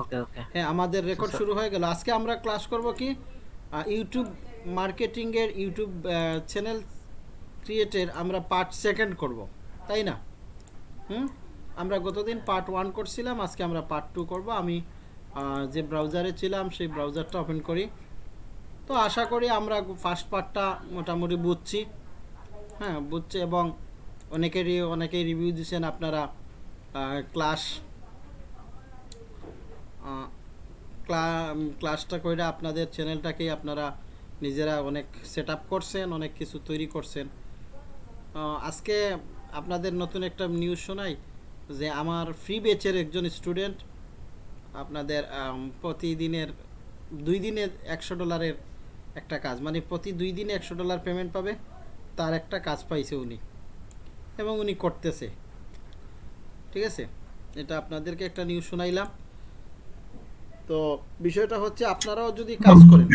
ওকে ওকে হ্যাঁ আমাদের রেকর্ড শুরু হয়ে গেল। আজকে আমরা ক্লাস করব কি? ইউটিউব মার্কেটিংয়ের ইউটিউব চ্যানেল ক্রিয়েটের আমরা পার্ট সেকেন্ড করব। তাই না? হুম? আমরা গতদিন পার্ট ওয়ান করছিলাম, আজকে আমরা পার্ট টু করব। আমি যে ব্রাউজারে ছিলাম, সেই ব্রাউজারটা ওপেন করি। তো আশা করি আমরা ফার্স্ট পার্টটা মোটামুটি বুঝছি। হ্যাঁ বুঝছি এবং অনেকেরই, অনেকেই রিভিউ দিচ্ছেন আপনারা ক্লাস ক্লাসটা কইরা আপনাদের চ্যানেলটাকেই আপনারা নিজেরা অনেক সেট করছেন, অনেক কিছু তৈরি করছেন। আজকে আপনাদের নতুন একটা নিউজ শোনাই যে আমার ফ্রি বেচের একজন স্টুডেন্ট আপনাদের প্রতিদিনের দুই দিনের একশো ডলারের একটা কাজ মানে প্রতি দুই দিনে একশো ডলার পেমেন্ট পাবে, তার একটা কাজ পাইছে উনি এবং উনি করতেছে। ঠিক আছে? এটা আপনাদেরকে একটা নিউজ শোনাইলাম। তো বিষয়টা হচ্ছে আপনারাও যদি কাজ করেন।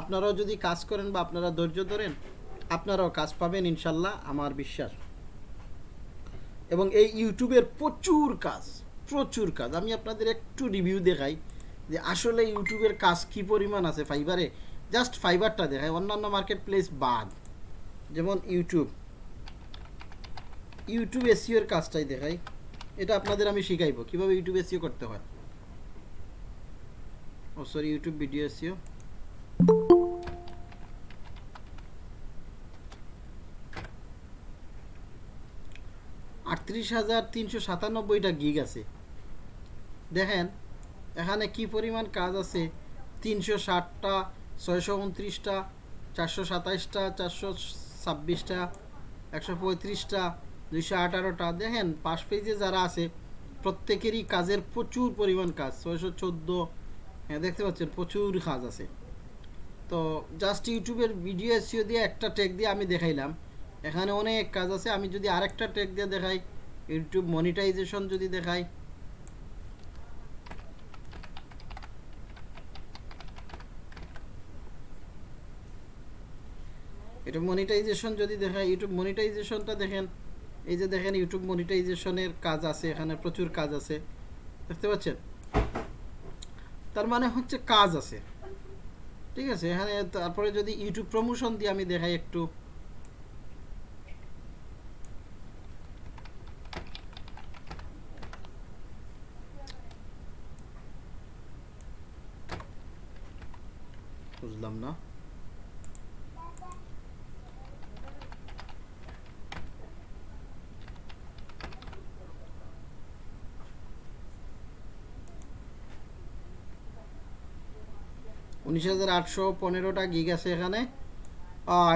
আপনারাও যদি কাজ করেন বা আপনারা ধৈর্য ধরেন আপনারাও কাজ পাবেন ইনশাল্লাহ আমার বিশ্বাস। এবং এই ইউটিউবের প্রচুর কাজ প্রচুর কাজ। আমি আপনাদের একটু রিভিউ দেখাই যে আসলে ইউটিউবের কাজ কি পরিমাণ আছে ফাইবারে জাস্ট ফাইবারটা দেখাই অন্যান্য মার্কেট প্লেস বাদ। যেমন ইউটিউব। ইউটিউব এসিওর কাজটাই দেখাই। এটা আপনাদের আমি শিখাইবো। কীভাবে ইউটিউব এসিও করতে হয়? ও সরি ইউটিউব ভিডিও এসিও আটত্রিশ হাজার তিনশো সাতানব্বইটা গিগ আছে। দেখেন, এখানে কি পরিমাণ কাজ আছে? তিনশো ষাটটা, ছয়শো উনত্রিশটা, চারশো সাতাইশটা, চারশো ছাব্বিশটা, একশো পঁয়ত্রিশটা দুইশো আঠারোটা। দেখেন, পাশ পেজে যারা আছে, প্রত্যেকেরই কাজের প্রচুর পরিমাণ কাজ। ছয়শো চোদ্দ হ্যাঁ দেখতে পাচ্ছেন, প্রচুর কাজ আছে। তো জাস্ট ইউটিউবের ভিডিও এসিও দিয়ে একটা টেক দিয়ে আমি দেখাইলাম। এখানে অনেক কাজ আছে। আমি যদি আরেকটা টেক দিয়ে দেখাই, ইউটিউব মনিটাইজেশন যদি দেখাই। এটা মনিটাইজেশন যদি দেখাই, ইউটিউব মনিটাইজেশনটা দেখেন এই যে দেখেন ইউটিউব মনিটাইজেশনের কাজ আছে, এখানে প্রচুর কাজ আছে, দেখতে পাচ্ছেন? তার মানে হচ্ছে কাজ আছে, ঠিক আছে? এখানে তারপরে যদি ইউটিউব প্রমোশন দিয়ে আমি দেখাই একটু বুঝলাম না উনিশ হাজার আটশো পনেরোটা গিগ আছে এখানে।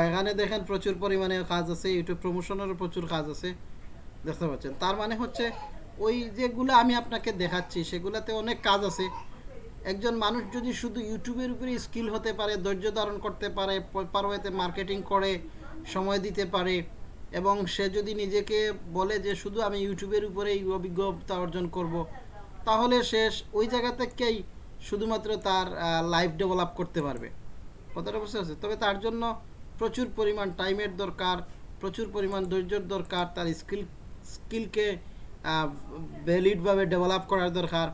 এখানে দেখেন প্রচুর পরিমাণে কাজ আছে ইউটিউব প্রমোশনেরও প্রচুর কাজ আছে। দেখতে পাচ্ছেন। তার মানে হচ্ছে ওই যেগুলো আমি আপনাকে দেখাচ্ছি, সেগুলোতে অনেক কাজ আছে। একজন মানুষ যদি শুধু ইউটিউবের উপরে স্কিল হতে পারে, ধৈর্য ধারণ করতে পারে পারোয়েতে মার্কেটিং করে, সময় দিতে পারে, এবং সে যদি নিজেকে বলে যে শুধু আমি ইউটিউবের উপরেই অভিজ্ঞতা অর্জন করব, তাহলে সে ওই জায়গা থেকেই শুধুমাত্র তার লাইফ ডেভেলপ করতে পারবে। কথাটা বুঝতে পারছে তবে তার জন্য প্রচুর পরিমাণ টাইমের দরকার, প্রচুর পরিমাণ ধৈর্যের দরকার, তার স্কিল স্কিলকে ভ্যালিডভাবে ডেভেলপ করার দরকার।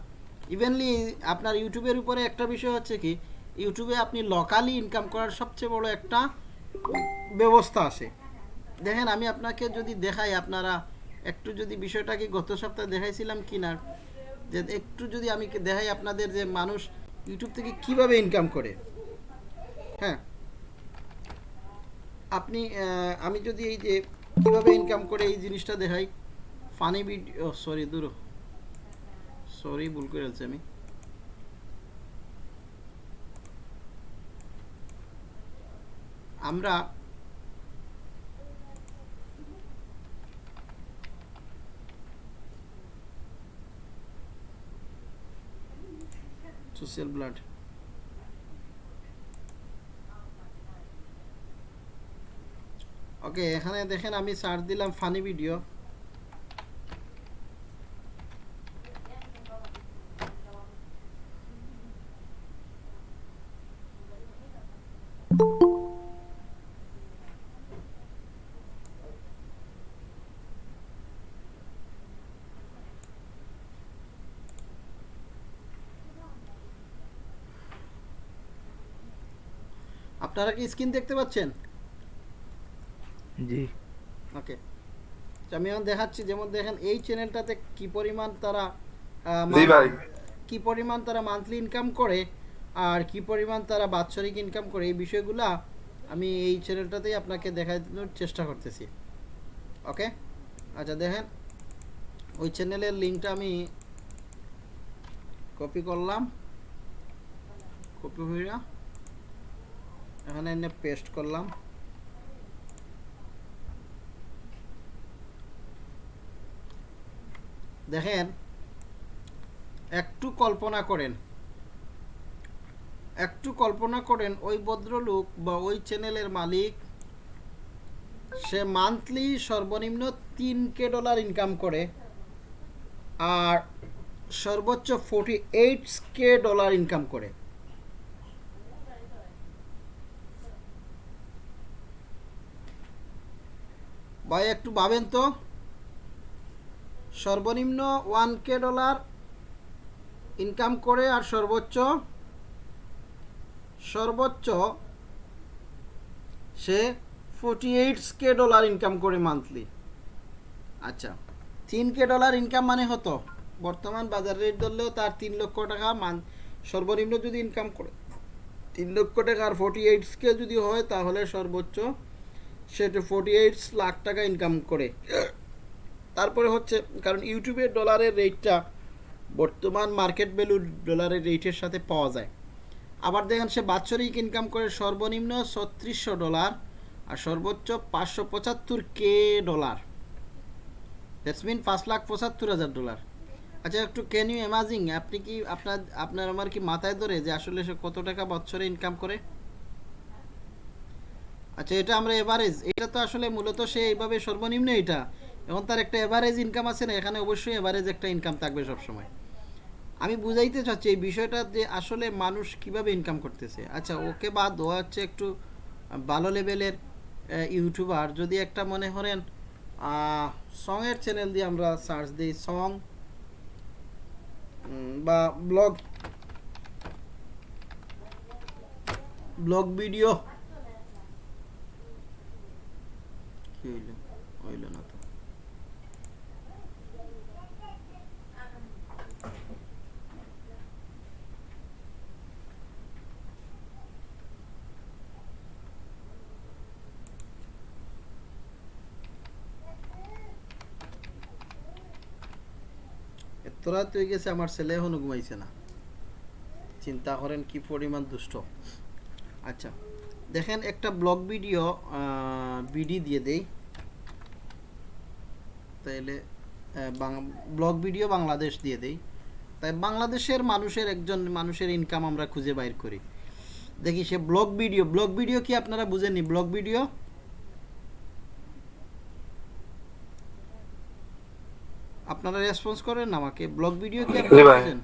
ইভেনলি আপনার ইউটিউবের উপরে একটা বিষয় হচ্ছে কি, ইউটিউবে আপনি লোকালি ইনকাম করার সবচেয়ে বড় একটা ব্যবস্থা আছে। দেখেন, আমি আপনাকে যদি দেখাই, আপনারা একটু যদি বিষয়টাকে গত সপ্তাহে দেখাইছিলাম কি না যে একটু যদি আমি দেখাই আপনাদের যে মানুষ ইউটিউব থেকে কীভাবে ইনকাম করে। হ্যাঁ। আপনি আমি যদি এই যে কীভাবে ইনকাম করে এই জিনিসটা দেখাই ফানি ভিডিও সরি দূর সরি ভুল করে ফেলছি আমি। আমরা সোশ্যাল ব্লাড ওকে এখানে দেখেন আমি সার্চ দিলাম ফানি ভিডিও আপনারা কি স্ক্রিন দেখতে পাচ্ছেন? জি। ওকে। আমি এখন দেখাচ্ছি যেমন দেখেন এই চ্যানেলটাতে কি পরিমাণ তারা জি ভাই। কি পরিমাণ তারা মান্থলি ইনকাম করে আর কি পরিমাণ তারা বাৎসরিক ইনকাম করে এই বিষয়গুলা আমি এই চ্যানেলটাতেই আপনাকে দেখানোর চেষ্টা করতেছি। ওকে? আচ্ছা দেখেন ওই চ্যানেলের লিঙ্কটা আমি কপি করলাম। কপি হইয়া এখানে এনে পেস্ট করলাম। দেখেন, একটু কল্পনা করেন। একটু কল্পনা করেন, ওই ভদ্রলোক বা ওই চ্যানেলের মালিক, সে মান্থলি সর্বনিম্ন তিন কে ডলার ইনকাম করে আর সর্বোচ্চ forty eight K dollar income করে। ভাই, একটু ভাবেন তো। সর্বনিম্ন ওয়ান কে ডলার ইনকাম করে আর সর্বোচ্চ সর্বোচ্চ সে forty eight K dollar income করে মান্থলি আচ্ছা তিন কে ডলার ইনকাম মানে হতো, বর্তমান বাজার রেট ধরলেও তার তিন লক্ষ টাকা মান, সর্বনিম্ন যদি ইনকাম করে, তিন লক্ষ টাকা আর ফোর্টি এইট কে যদি হয় তাহলে সর্বোচ্চ সেটা ফোর্টি এইট লাখ টাকা ইনকাম করে। তারপরে হচ্ছে, কারণ ইউটিউবের ডলারের রেটটা বর্তমান মার্কেট ভ্যালু ডলারের রেটের সাথে পাওয়া যায়। আবার দেখেন, সে বাৎসরিক ইনকাম করে সর্বনিম্ন ছত্রিশশো ডলার আর সর্বোচ্চ পাঁচশো পঁচাত্তর কে ডলার দ্যাটস মিন পাঁচ লাখ পঁচাত্তর হাজার ডলার আচ্ছা একটু ক্যান ইউ অ্যামাজিং আপনি কি আপনার আপনার আমার কি মাথায় ধরে যে আসলে সে কত টাকা বছরে ইনকাম করে? আচ্ছা এটা আমরা এভারেজ এটা তো আসলে মূলত সে এইভাবে সর্বনিম্ন এটা। এখন তার একটা এভারেজ ইনকাম আছে না, এখানে অবশ্যই এভারেজ একটা ইনকাম থাকবে সবসময়। আমি বুঝাইতে চাচ্ছি এই বিষয়টা যে আসলে মানুষ কীভাবে ইনকাম করতেছে। আচ্ছা ওকে বাদ ও হচ্ছে একটু ভালো লেভেলের ইউটিউবার যদি একটা মনে করেন সঙের চ্যানেল দিয়ে আমরা সার্চ দিই সং বা ব্লগ ব্লগ ভিডিও কি হইল হইল না তো এত রাত হয়ে গেছে, আমার ছেলে এখনও ঘুমাইছে না। চিন্তা করেন কি পরিমাণ দুষ্ট। আচ্ছা। দেখেন একটা ব্লগ ভিডিও বিডি দিয়ে দেই। তাইলে ব্লগ ভিডিও বাংলাদেশ দিয়ে দেই। তাই বাংলাদেশের মানুষের একজন মানুষের ইনকাম আমরা খুঁজে বাইর করি। দেখি সে ব্লগ ভিডিও ব্লগ ভিডিও কি আপনারা বুঝেননি? Blog video? আপনারা রেসপন্স করেন আমাকে। ব্লগ ভিডিও কি আপনারা বুঝেন?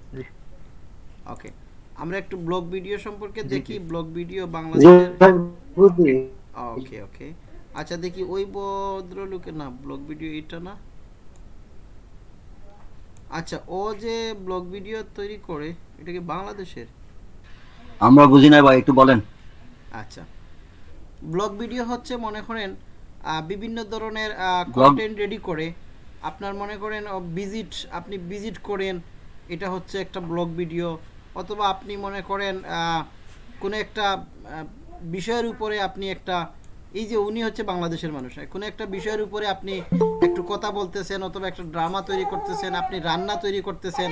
ওকে আমরা একটু ব্লগ ভিডিও সম্পর্কে দেখি ব্লগ ভিডিও বাংলাদেশের ওকে ওকে আচ্ছা দেখি ওই ভদ্রলোকের না ব্লগ ভিডিও এটা না? আচ্ছা ও যে ব্লগ ভিডিও তৈরি করে এটা কি বাংলাদেশের? আমরা বুঝি না ভাই একটু বলেন। আচ্ছা। ব্লগ ভিডিও হচ্ছে মনে করেন আহ, বিভিন্ন ধরনের কন্টেন্ট রেডি করে। আপনার মনে করেন ভিজিট আপনি ভিজিট করেন এটা হচ্ছে একটা ব্লগ ভিডিও অথবা আপনি মনে করেন কোনো একটা বিষয়ের উপরে আপনি একটা, এই যে উনি হচ্ছে বাংলাদেশের মানুষ, কোনো একটা বিষয়ের উপরে আপনি একটু কথা বলতেছেন অথবা একটা ড্রামা তৈরি করতেছেন, আপনি রান্না তৈরি করতেছেন,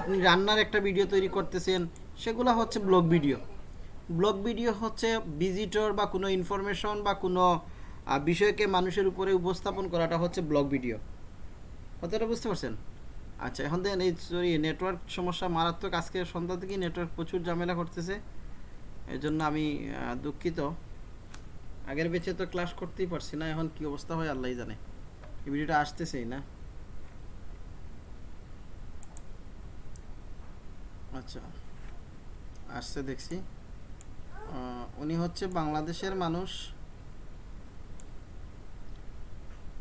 আপনি রান্নার একটা ভিডিও তৈরি করতেছেন, সেগুলো হচ্ছে ব্লগ ভিডিও। ব্লগ ভিডিও হচ্ছে ভিজিটর বা কোনো ইনফরমেশন বা কোনো বিষয়কে মানুষের উপরে উপস্থাপন করাটা হচ্ছে ব্লগ ভিডিও। কথাটা বুঝতে পারছেন? আচ্ছা এখন দেখেন এই সরি নেটওয়ার্ক সমস্যা মারাত্মক। আজকে সন্ধ্যা থেকেই নেটওয়ার্ক প্রচুর ঝামেলা করতেছে। এই জন্য আমি দুঃখিত। আগের বেঁচে তো ক্লাস করতেই পারছি না, এখন কি অবস্থা হয় আল্লাহ জানে। এই ভিডিওটা আসতেছেই না। আচ্ছা আসছে দেখছি। উনি হচ্ছে বাংলাদেশের মানুষ।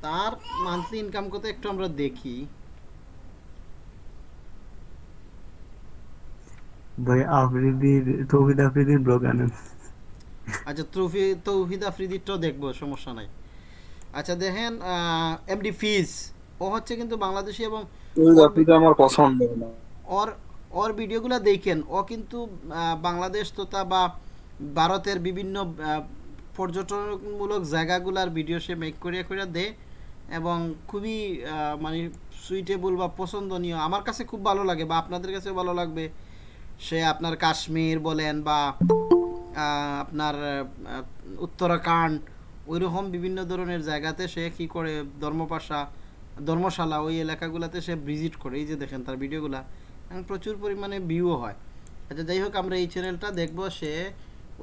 তার মান্থলি ইনকাম কত একটু আমরা দেখি। ভাই আফ্রিদির তৌহিদ আফ্রিদির ব্লগ আনেন। আচ্ছা তৌফি তৌহিদ আফ্রিদিরটাও দেখব সমস্যা নাই। আচ্ছা দেখেন এমডি ফিজ ও হচ্ছে কিন্তু বাংলাদেশি এবং আমার পছন্দ ওর ওর ভিডিওগুলো দেখেন ও কিন্তু বাংলাদেশ তথা বা ভারতের বিভিন্ন পর্যটনমূলক জায়গাগুলার ভিডিও সে মেক করিয়া করিয়া দেয় এবং খুবই আহ, মানে সুইটেবল বা পছন্দনীয়। আমার কাছে খুব ভালো লাগে বা আপনাদের কাছে ভালো লাগবে। সে আপনার কাশ্মীর বলেন বা আপনার উত্তরাখণ্ড, ওইরকম বিভিন্ন ধরনের জায়গাতে সে কী করে ধর্মপাশা, ধর্মশালা ওই এলাকাগুলোতে সে ভিজিট করে। এই যে দেখেন তার ভিডিওগুলা প্রচুর পরিমাণে ভিউও হয়। আচ্ছা যাই হোক, আমরা এই চ্যানেলটা দেখব সে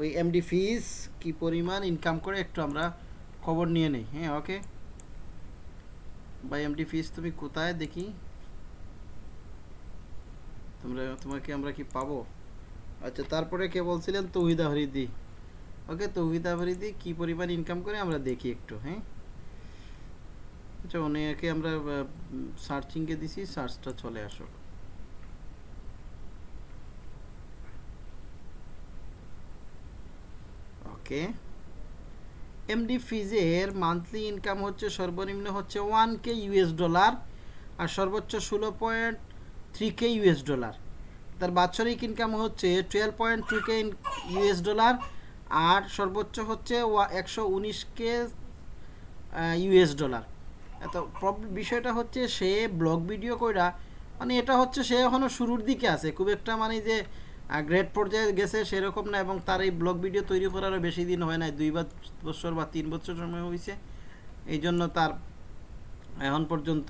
ওই এমডি ফিস কি পরিমাণ ইনকাম করে, একটু আমরা খবর নিয়ে নেই। হ্যাঁ ওকে ভাই এমডি ফিস তুমি কোথায়? দেখি। তোমরা, তোমাকে আমরা কি পাবো? আচ্ছা তারপরে কে বলছিলেন? তৌহিদা হরিদি ওকে, তৌহিদা হরিদি কি পরিমাণ ইনকাম করে আমরা দেখি একটু হ্যাঁ? আচ্ছা অনেকে আমরা সার্চিংয়ে দিছি সার্চটা চলে আসো। ওকে। এমডি ফিজের মান্থলি ইনকাম হচ্ছে, সর্বনিম্ন হচ্ছে ওয়ান কে ইউএস ডলার আর সর্বোচ্চ ষোলো point three K US dollar তার বাৎসরিক ইনকাম হচ্ছে twelve point two K US dollar আর সর্বোচ্চ হচ্ছে একশো উনিশ কে ইউএস ডলার প্রব- বিষয়টা হচ্ছে সে ব্লগ ভিডিও কইরা মানে এটা হচ্ছে সে এখনও শুরুর দিকে আছে। খুব একটা মানে যে গ্রেট পর্যায়ে গেছে সেরকম না এবং তার এই ব্লগ ভিডিও তৈরি করারও বেশি দিন হয় নাই। দুই বছর বা তিন বছর সময় হয়েছে এই জন্য তার এখন পর্যন্ত,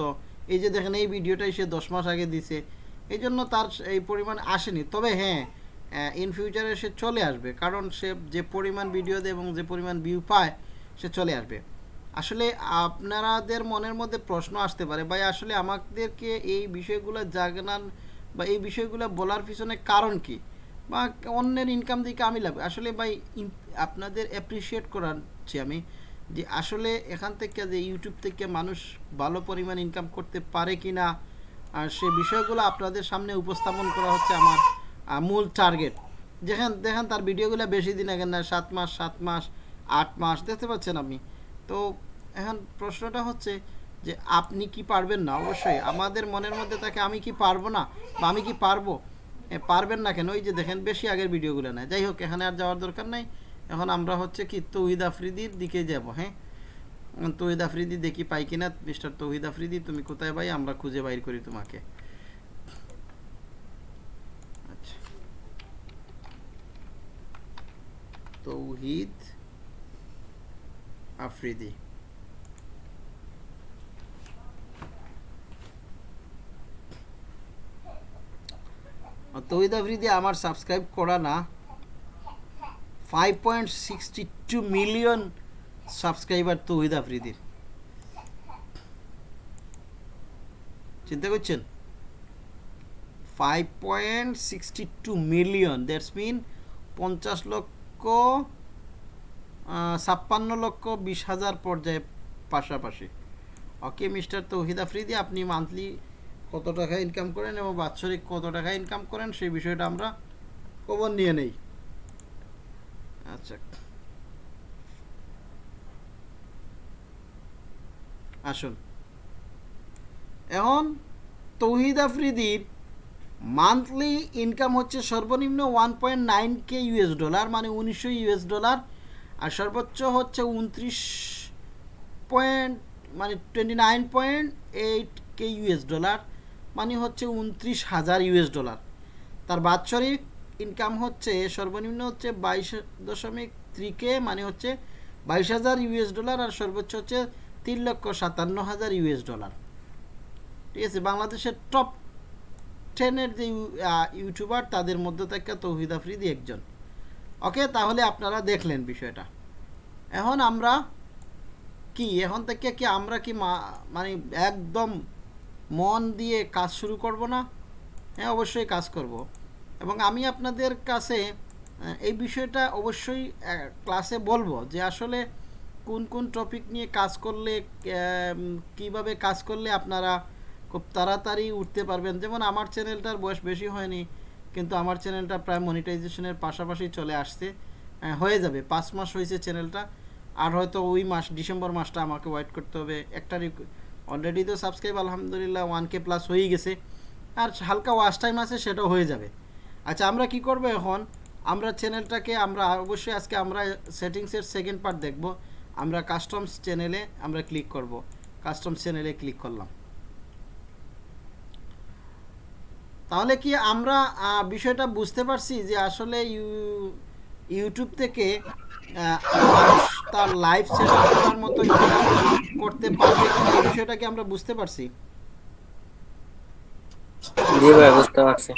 এই যে দেখেন এই ভিডিওটাই সে দশ মাস আগে দিছে। এই জন্য তার এই পরিমাণ আসেনি। তবে হ্যাঁ ইন ফিউচারে সে চলে আসবে, কারণ সে যে পরিমাণ ভিডিও দেয় এবং যে পরিমাণ ভিউ পায়, সে চলে আসবে। আসলে আপনারাদের মনের মধ্যে প্রশ্ন আসতে পারে, ভাই, আসলে আমাদেরকে এই বিষয়গুলো জানান বা এই বিষয়গুলো বলার পিছনে কারণ কি? বা অন্যের ইনকাম দিকে আমি লাভ আসলে ভাই আপনাদের অ্যাপ্রিসিয়েট করাচ্ছি আমি যে আসলে এখান থেকে যে ইউটিউব থেকে মানুষ ভালো পরিমাণ ইনকাম করতে পারে কি না আর সে বিষয়গুলো আপনাদের সামনে উপস্থাপন করা হচ্ছে আমার মূল টার্গেট যেখান, দেখেন তার ভিডিওগুলো বেশি দিন আগে না, সাত মাস সাত মাস, আট মাস, দেখতে পাচ্ছেন আপনি। তো এখন প্রশ্নটা হচ্ছে যে আপনি কি পারবেন না? অবশ্যই, আমাদের মনের মধ্যে থাকে আমি কি পারব না বা আমি কি পারব? পারবেন না কেন? ওই যে দেখেন, বেশি আগের ভিডিওগুলো নেয় যাই হোক, এখানে আর যাওয়ার দরকার নাই। এখন আমরা হচ্ছে কি তৌহিদ আফ্রিদির দিকে যাব হ্যাঁ? তৌহিদ আফ্রিদি দেখি পাই কিনা, মিস্টার তৌহিদ আফ্রিদি, তুমি কোথায় ভাই? আমরা খুঁজে বাইর করি তোমাকে। আচ্ছা। তৌহিদ আফ্রিদি। তৌহিদ আফ্রিদি আমার সাবস্ক্রাইব করা না। Five point sixty two million subscriber Tauhid আফ্রিদির চিন্তা করছেন? Five point sixty two million that's mean পঞ্চাশ লক্ষ ছাপ্পান্ন লক্ষ বিশ হাজার পর্যায়ে পাশাপাশি। ওকে মিস্টার তৌহিদ আফ্রিদি আপনি মান্থলি কত টাকা ইনকাম করেন এবং বাৎসরিক কত টাকা ইনকাম করেন, সেই বিষয়টা আমরা খবর নিয়ে নেই। আচ্ছা। আসুন। এখন তৌহিদ আফ্রিদির মান্থলি ইনকাম হচ্ছে সর্বনিম্ন one point nine K US dollar মানে উনিশশো ইউএস ডলার আর সর্বোচ্চ হচ্ছে উনত্রিশ পয়েন্ট মানে twenty nine point eight K US dollar মানে হচ্ছে উনত্রিশ হাজার ইউএস ডলার তার বাৎসরিক ইনকাম হচ্ছে সর্বনিম্ন হচ্ছে বাইশ দশমিক থ্রি কে মানে হচ্ছে বাইশ হাজার ইউএস ডলার আর সর্বোচ্চ হচ্ছে তিন লক্ষ সাতান্ন হাজার ইউএস ডলার। ঠিক আছে, বাংলাদেশের টপ টেনের যে ইউটিউবার, তাদের মধ্যে থেকে তৌহিদ আফ্রিদি একজন। ওকে, তাহলে আপনারা দেখলেন বিষয়টা। এখন আমরা কি, এখন থেকে কি আমরা কি মানে একদম মন দিয়ে কাজ শুরু করব না? হ্যাঁ অবশ্যই কাজ করব। এবং আমি আপনাদের কাছে এই বিষয়টা অবশ্যই ক্লাসে বলব যে আসলে কোন কোন টপিক নিয়ে কাজ করলে কীভাবে কাজ করলে আপনারা খুব তাড়াতাড়ি উঠতে পারবেন? যেমন আমার চ্যানেলটার বয়স বেশি হয়নি কিন্তু আমার চ্যানেলটা প্রায় মনিটাইজেশনের পাশাপাশি চলে আসছে। আহ, হয়ে যাবে। পাঁচ মাস হয়েছে চ্যানেলটা আর হয়তো ওই মাস ডিসেম্বর মাসটা আমাকে ওয়েট করতে হবে। একটা অলরেডি তো সাবস্ক্রাইব আলহামদুলিল্লাহ ওয়ান কে প্লাস হয়েই গেছে। আর হালকা ওয়াচ টাইম আছে সেটাও হয়ে যাবে। আচ্ছা আমরা কি করব এখন? আমরা চ্যানেলটাকে আমরা অবশ্যই আজকে আমরা সেটিংসের সেকেন্ড পার্ট দেখব। আমরা কাস্টমস চ্যানেলে আমরা ক্লিক করব। কাস্টমস চ্যানেলে ক্লিক করলাম। তাহলে কি আমরা বিষয়টা বুঝতে পারছি যে আসলে ইউ- ইউটিউব থেকে তার লাইভ সেট মতো করতে পারবে বিষয়টা কি আমরা বুঝতে পারছি? জি ভাই বুঝতে পারছি।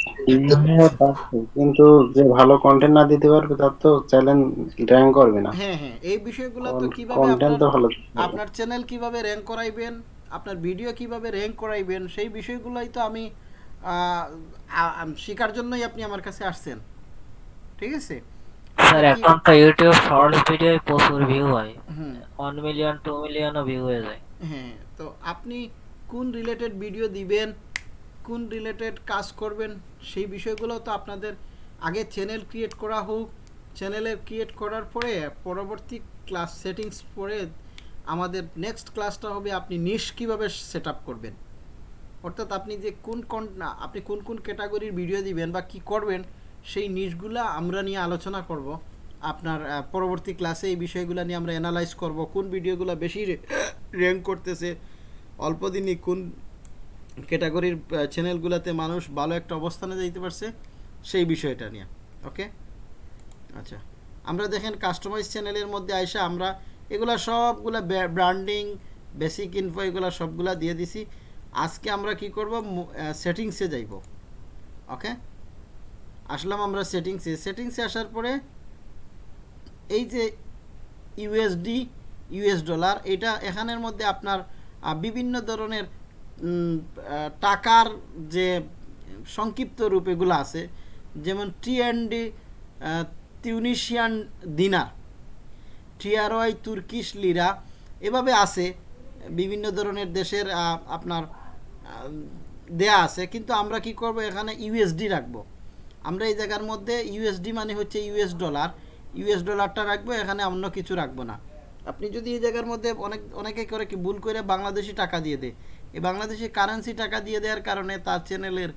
কিন্তু যে ভালো কন্টেন্ট না দিতে পারবে তার তো চ্যালেঞ্জ র্যাঙ্ক করবে না। হ্যাঁ হ্যাঁ এই বিষয়গুলো তো কীভাবে কন্টেন্ট তো ভালো আপনার চ্যানেল কীভাবে র্যাঙ্ক করাইবেন আপনার ভিডিও কীভাবে র্যাঙ্ক করাইবেন সেই বিষয়গুলোই তো আমি আহ, আ- শেখার জন্যই আপনি আমার কাছে আসছেন। ঠিক আছে? স্যার এখন তো ইউটিউব শর্টস প্রচুর ভিউ হয়। মিলিয়ন মিলিয়নও ভিউ হয়ে যায়। হ্যাঁ তো আপনি কোন রিলেটেড ভিডিও দিবেন? কোন রিলেটেড কাজ করবেন, সেই বিষয়গুলো তো আপনাদের আগে চ্যানেল ক্রিয়েট করা হোক। চ্যানেলে ক্রিয়েট করার পরে পরবর্তী ক্লাস সেটিংস পরে আমাদের নেক্সট ক্লাসটা হবে আপনি নিশ কীভাবে সেট করবেন। অর্থাৎ আপনি যে কোন কোন আপনি কোন কোন ক্যাটাগরির ভিডিও দিবেন বা কি করবেন, সেই নিশগুলা আমরা নিয়ে আলোচনা করব। আপনার পরবর্তী ক্লাসে এই বিষয়গুলো নিয়ে আমরা অ্যানালাইজ করব, কোন ভিডিওগুলো বেশি র্যাঙ্ক করতেছে, অল্প দিনই কোন ক্যাটাগরির চ্যানেলগুলোতে মানুষ ভালো একটা অবস্থানে যাইতে পারছে, সেই বিষয়টা নিয়ে ওকে আচ্ছা আমরা দেখেন কাস্টমাইজ চ্যানেলের মধ্যে আইসা আমরা এগুলা সবগুলা ব্র্যান্ডিং বেসিক ইনফো এগুলা সবগুলা দিয়ে দিছি। আজকে আমরা কি করব? সেটিংসে যাইব ওকে আসলাম আমরা সেটিংসে সেটিংসে আসার পরে এই যে ইউএসডি ইউএস ডলার এটা এখানের মধ্যে আপনার বিভিন্ন ধরনের টাকার যে সংক্ষিপ্ত রূপ এগুলো আছে, যেমন T and D Tunisian dinar TRY Turkish lira এভাবে আছে, বিভিন্ন ধরনের দেশের আপনার দেয়া আছে, কিন্তু আমরা কি করব, এখানে ইউএসডি রাখব। আমরা এই জায়গার মধ্যে ইউএসডি মানে হচ্ছে ইউএস ডলার ইউএস ডলারটা রাখব, এখানে অন্য কিছু রাখব না। আপনি যদি এই জায়গার মধ্যে অনেক, অনেকে করে কি ভুল করে বাংলাদেশি টাকা দিয়ে দেয় এই বাংলাদেশি কারেন্সি টাকা দিয়ে দেওয়ার কারণে তার চ্যানেলের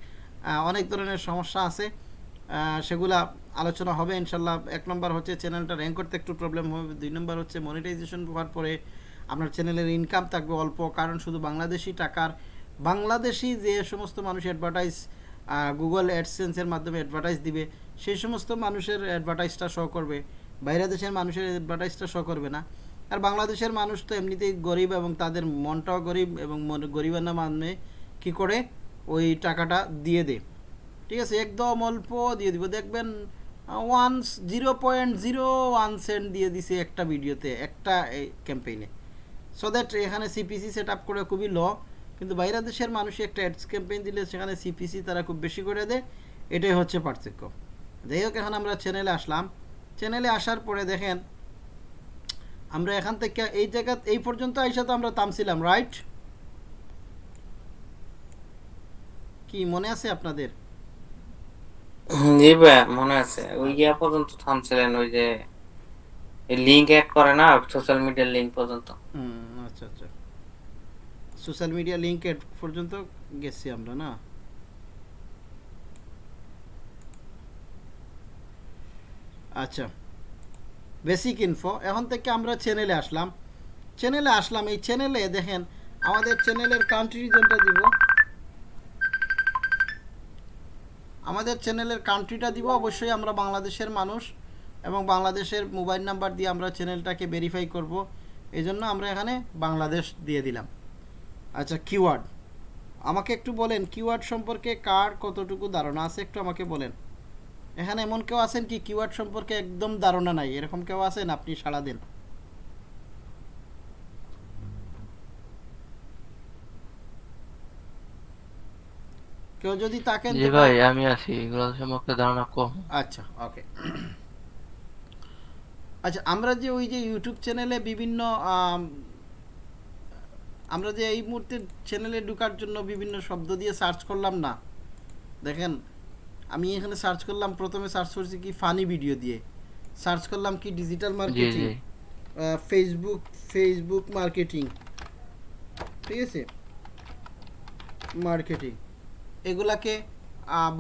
অনেক ধরনের সমস্যা আছে। সেগুলা আলোচনা হবে, ইনশাল্লাহ। এক নম্বর হচ্ছে চ্যানেলটা র্যাঙ্ক করতে একটু প্রবলেম হবে। দুই নম্বর হচ্ছে মনিটাইজেশন হওয়ার পরে আপনার চ্যানেলের ইনকাম থাকবে অল্প, কারণ শুধু বাংলাদেশি টাকার, বাংলাদেশি যে সমস্ত মানুষ অ্যাডভার্টাইজ গুগল অ্যাডসেন্সের মাধ্যমে অ্যাডভার্টাইজ দিবে, সেই সমস্ত মানুষের অ্যাডভার্টাইজটা শো করবে। বাইরে দেশের মানুষের অ্যাডভার্টাইজটা শো করবে না। আর বাংলাদেশের মানুষ তো এমনিতেই গরিব এবং তাদের মনটাও গরিব এবং গরিবানা মানে কি করে ওই টাকাটা দিয়ে দে ঠিক আছে, একদম অল্প দিয়ে দিব। দেখবেন one zero point zero one cent দিয়ে দিছে একটা ভিডিওতে, একটা এই ক্যাম্পেইনে সো দ্যাট এখানে সিপিসি সেট আপ করে খুবই ল কিন্তু বাইরে দেশের মানুষ একটা অ্যাডস ক্যাম্পেইন দিলে সেখানে সিপিসি তারা খুব বেশি করে দেয়। এটাই হচ্ছে পার্থক্য। যাই হোক, এখন আমরা চ্যানেলে আসলাম। চ্যানেলে আসার পরে দেখেন আমরা এখান থেকে এই জায়গা এই পর্যন্ত আইসা তো আমরা থামছিলাম রাইট কি মনে আছে আপনাদের? জি ভাই মনে আছে। ওই ইয়া পর্যন্ত থামছিলেন ওই যে লিংক অ্যাড করে না সোশ্যাল মিডিয়ার লিংক পর্যন্ত? হুম আচ্ছা আচ্ছা। সোশ্যাল মিডিয়া লিঙ্ক পর্যন্ত গেছি আমরা না? আচ্ছা। বেসিক ইনফো এখন থেকে আমরা চ্যানেলে আসলাম। চ্যানেলে আসলাম, এই চ্যানেলে দেখেন, আমাদের চ্যানেলের কান্ট্রি রিজনটা দিব। আমাদের চ্যানেলের কান্ট্রিটা দিব, অবশ্যই আমরা বাংলাদেশের মানুষ এবং বাংলাদেশের মোবাইল নাম্বার দিয়ে আমরা চ্যানেলটাকে ভেরিফাই করব। এই জন্য আমরা এখানে বাংলাদেশ দিয়ে দিলাম। আচ্ছা কিওয়ার্ড আমাকে একটু বলেন কিওয়ার্ড সম্পর্কে কার কতটুকু ধারণা আছে? একটু আমাকে বলেন। এখানে এমন কেউ আছেন কি কিওয়ার্ড সম্পর্কে একদম ধারণা নাই? এরকম কেউ আছেন? আপনি সাড়া দেন। কেউ যদি তাকেন জি ভাই আমি আছি। এগুলো সম্পর্কে ধারণা কম। আচ্ছা ওকে। আচ্ছা আমরা যে ওই যে ইউটিউব চ্যানেলে বিভিন্ন আম, আমরা যে এই মুহূর্তে চ্যানেলে ঢোকার জন্য বিভিন্ন শব্দ দিয়ে সার্চ করলাম না? দেখেন আমি এখানে সার্চ করলাম প্রথমে সার্চ করছি কি ফানি ভিডিও দিয়ে। সার্চ করলাম কি digital marketing Facebook Facebook marketing ঠিক আছে? মার্কেটিং এগুলাকে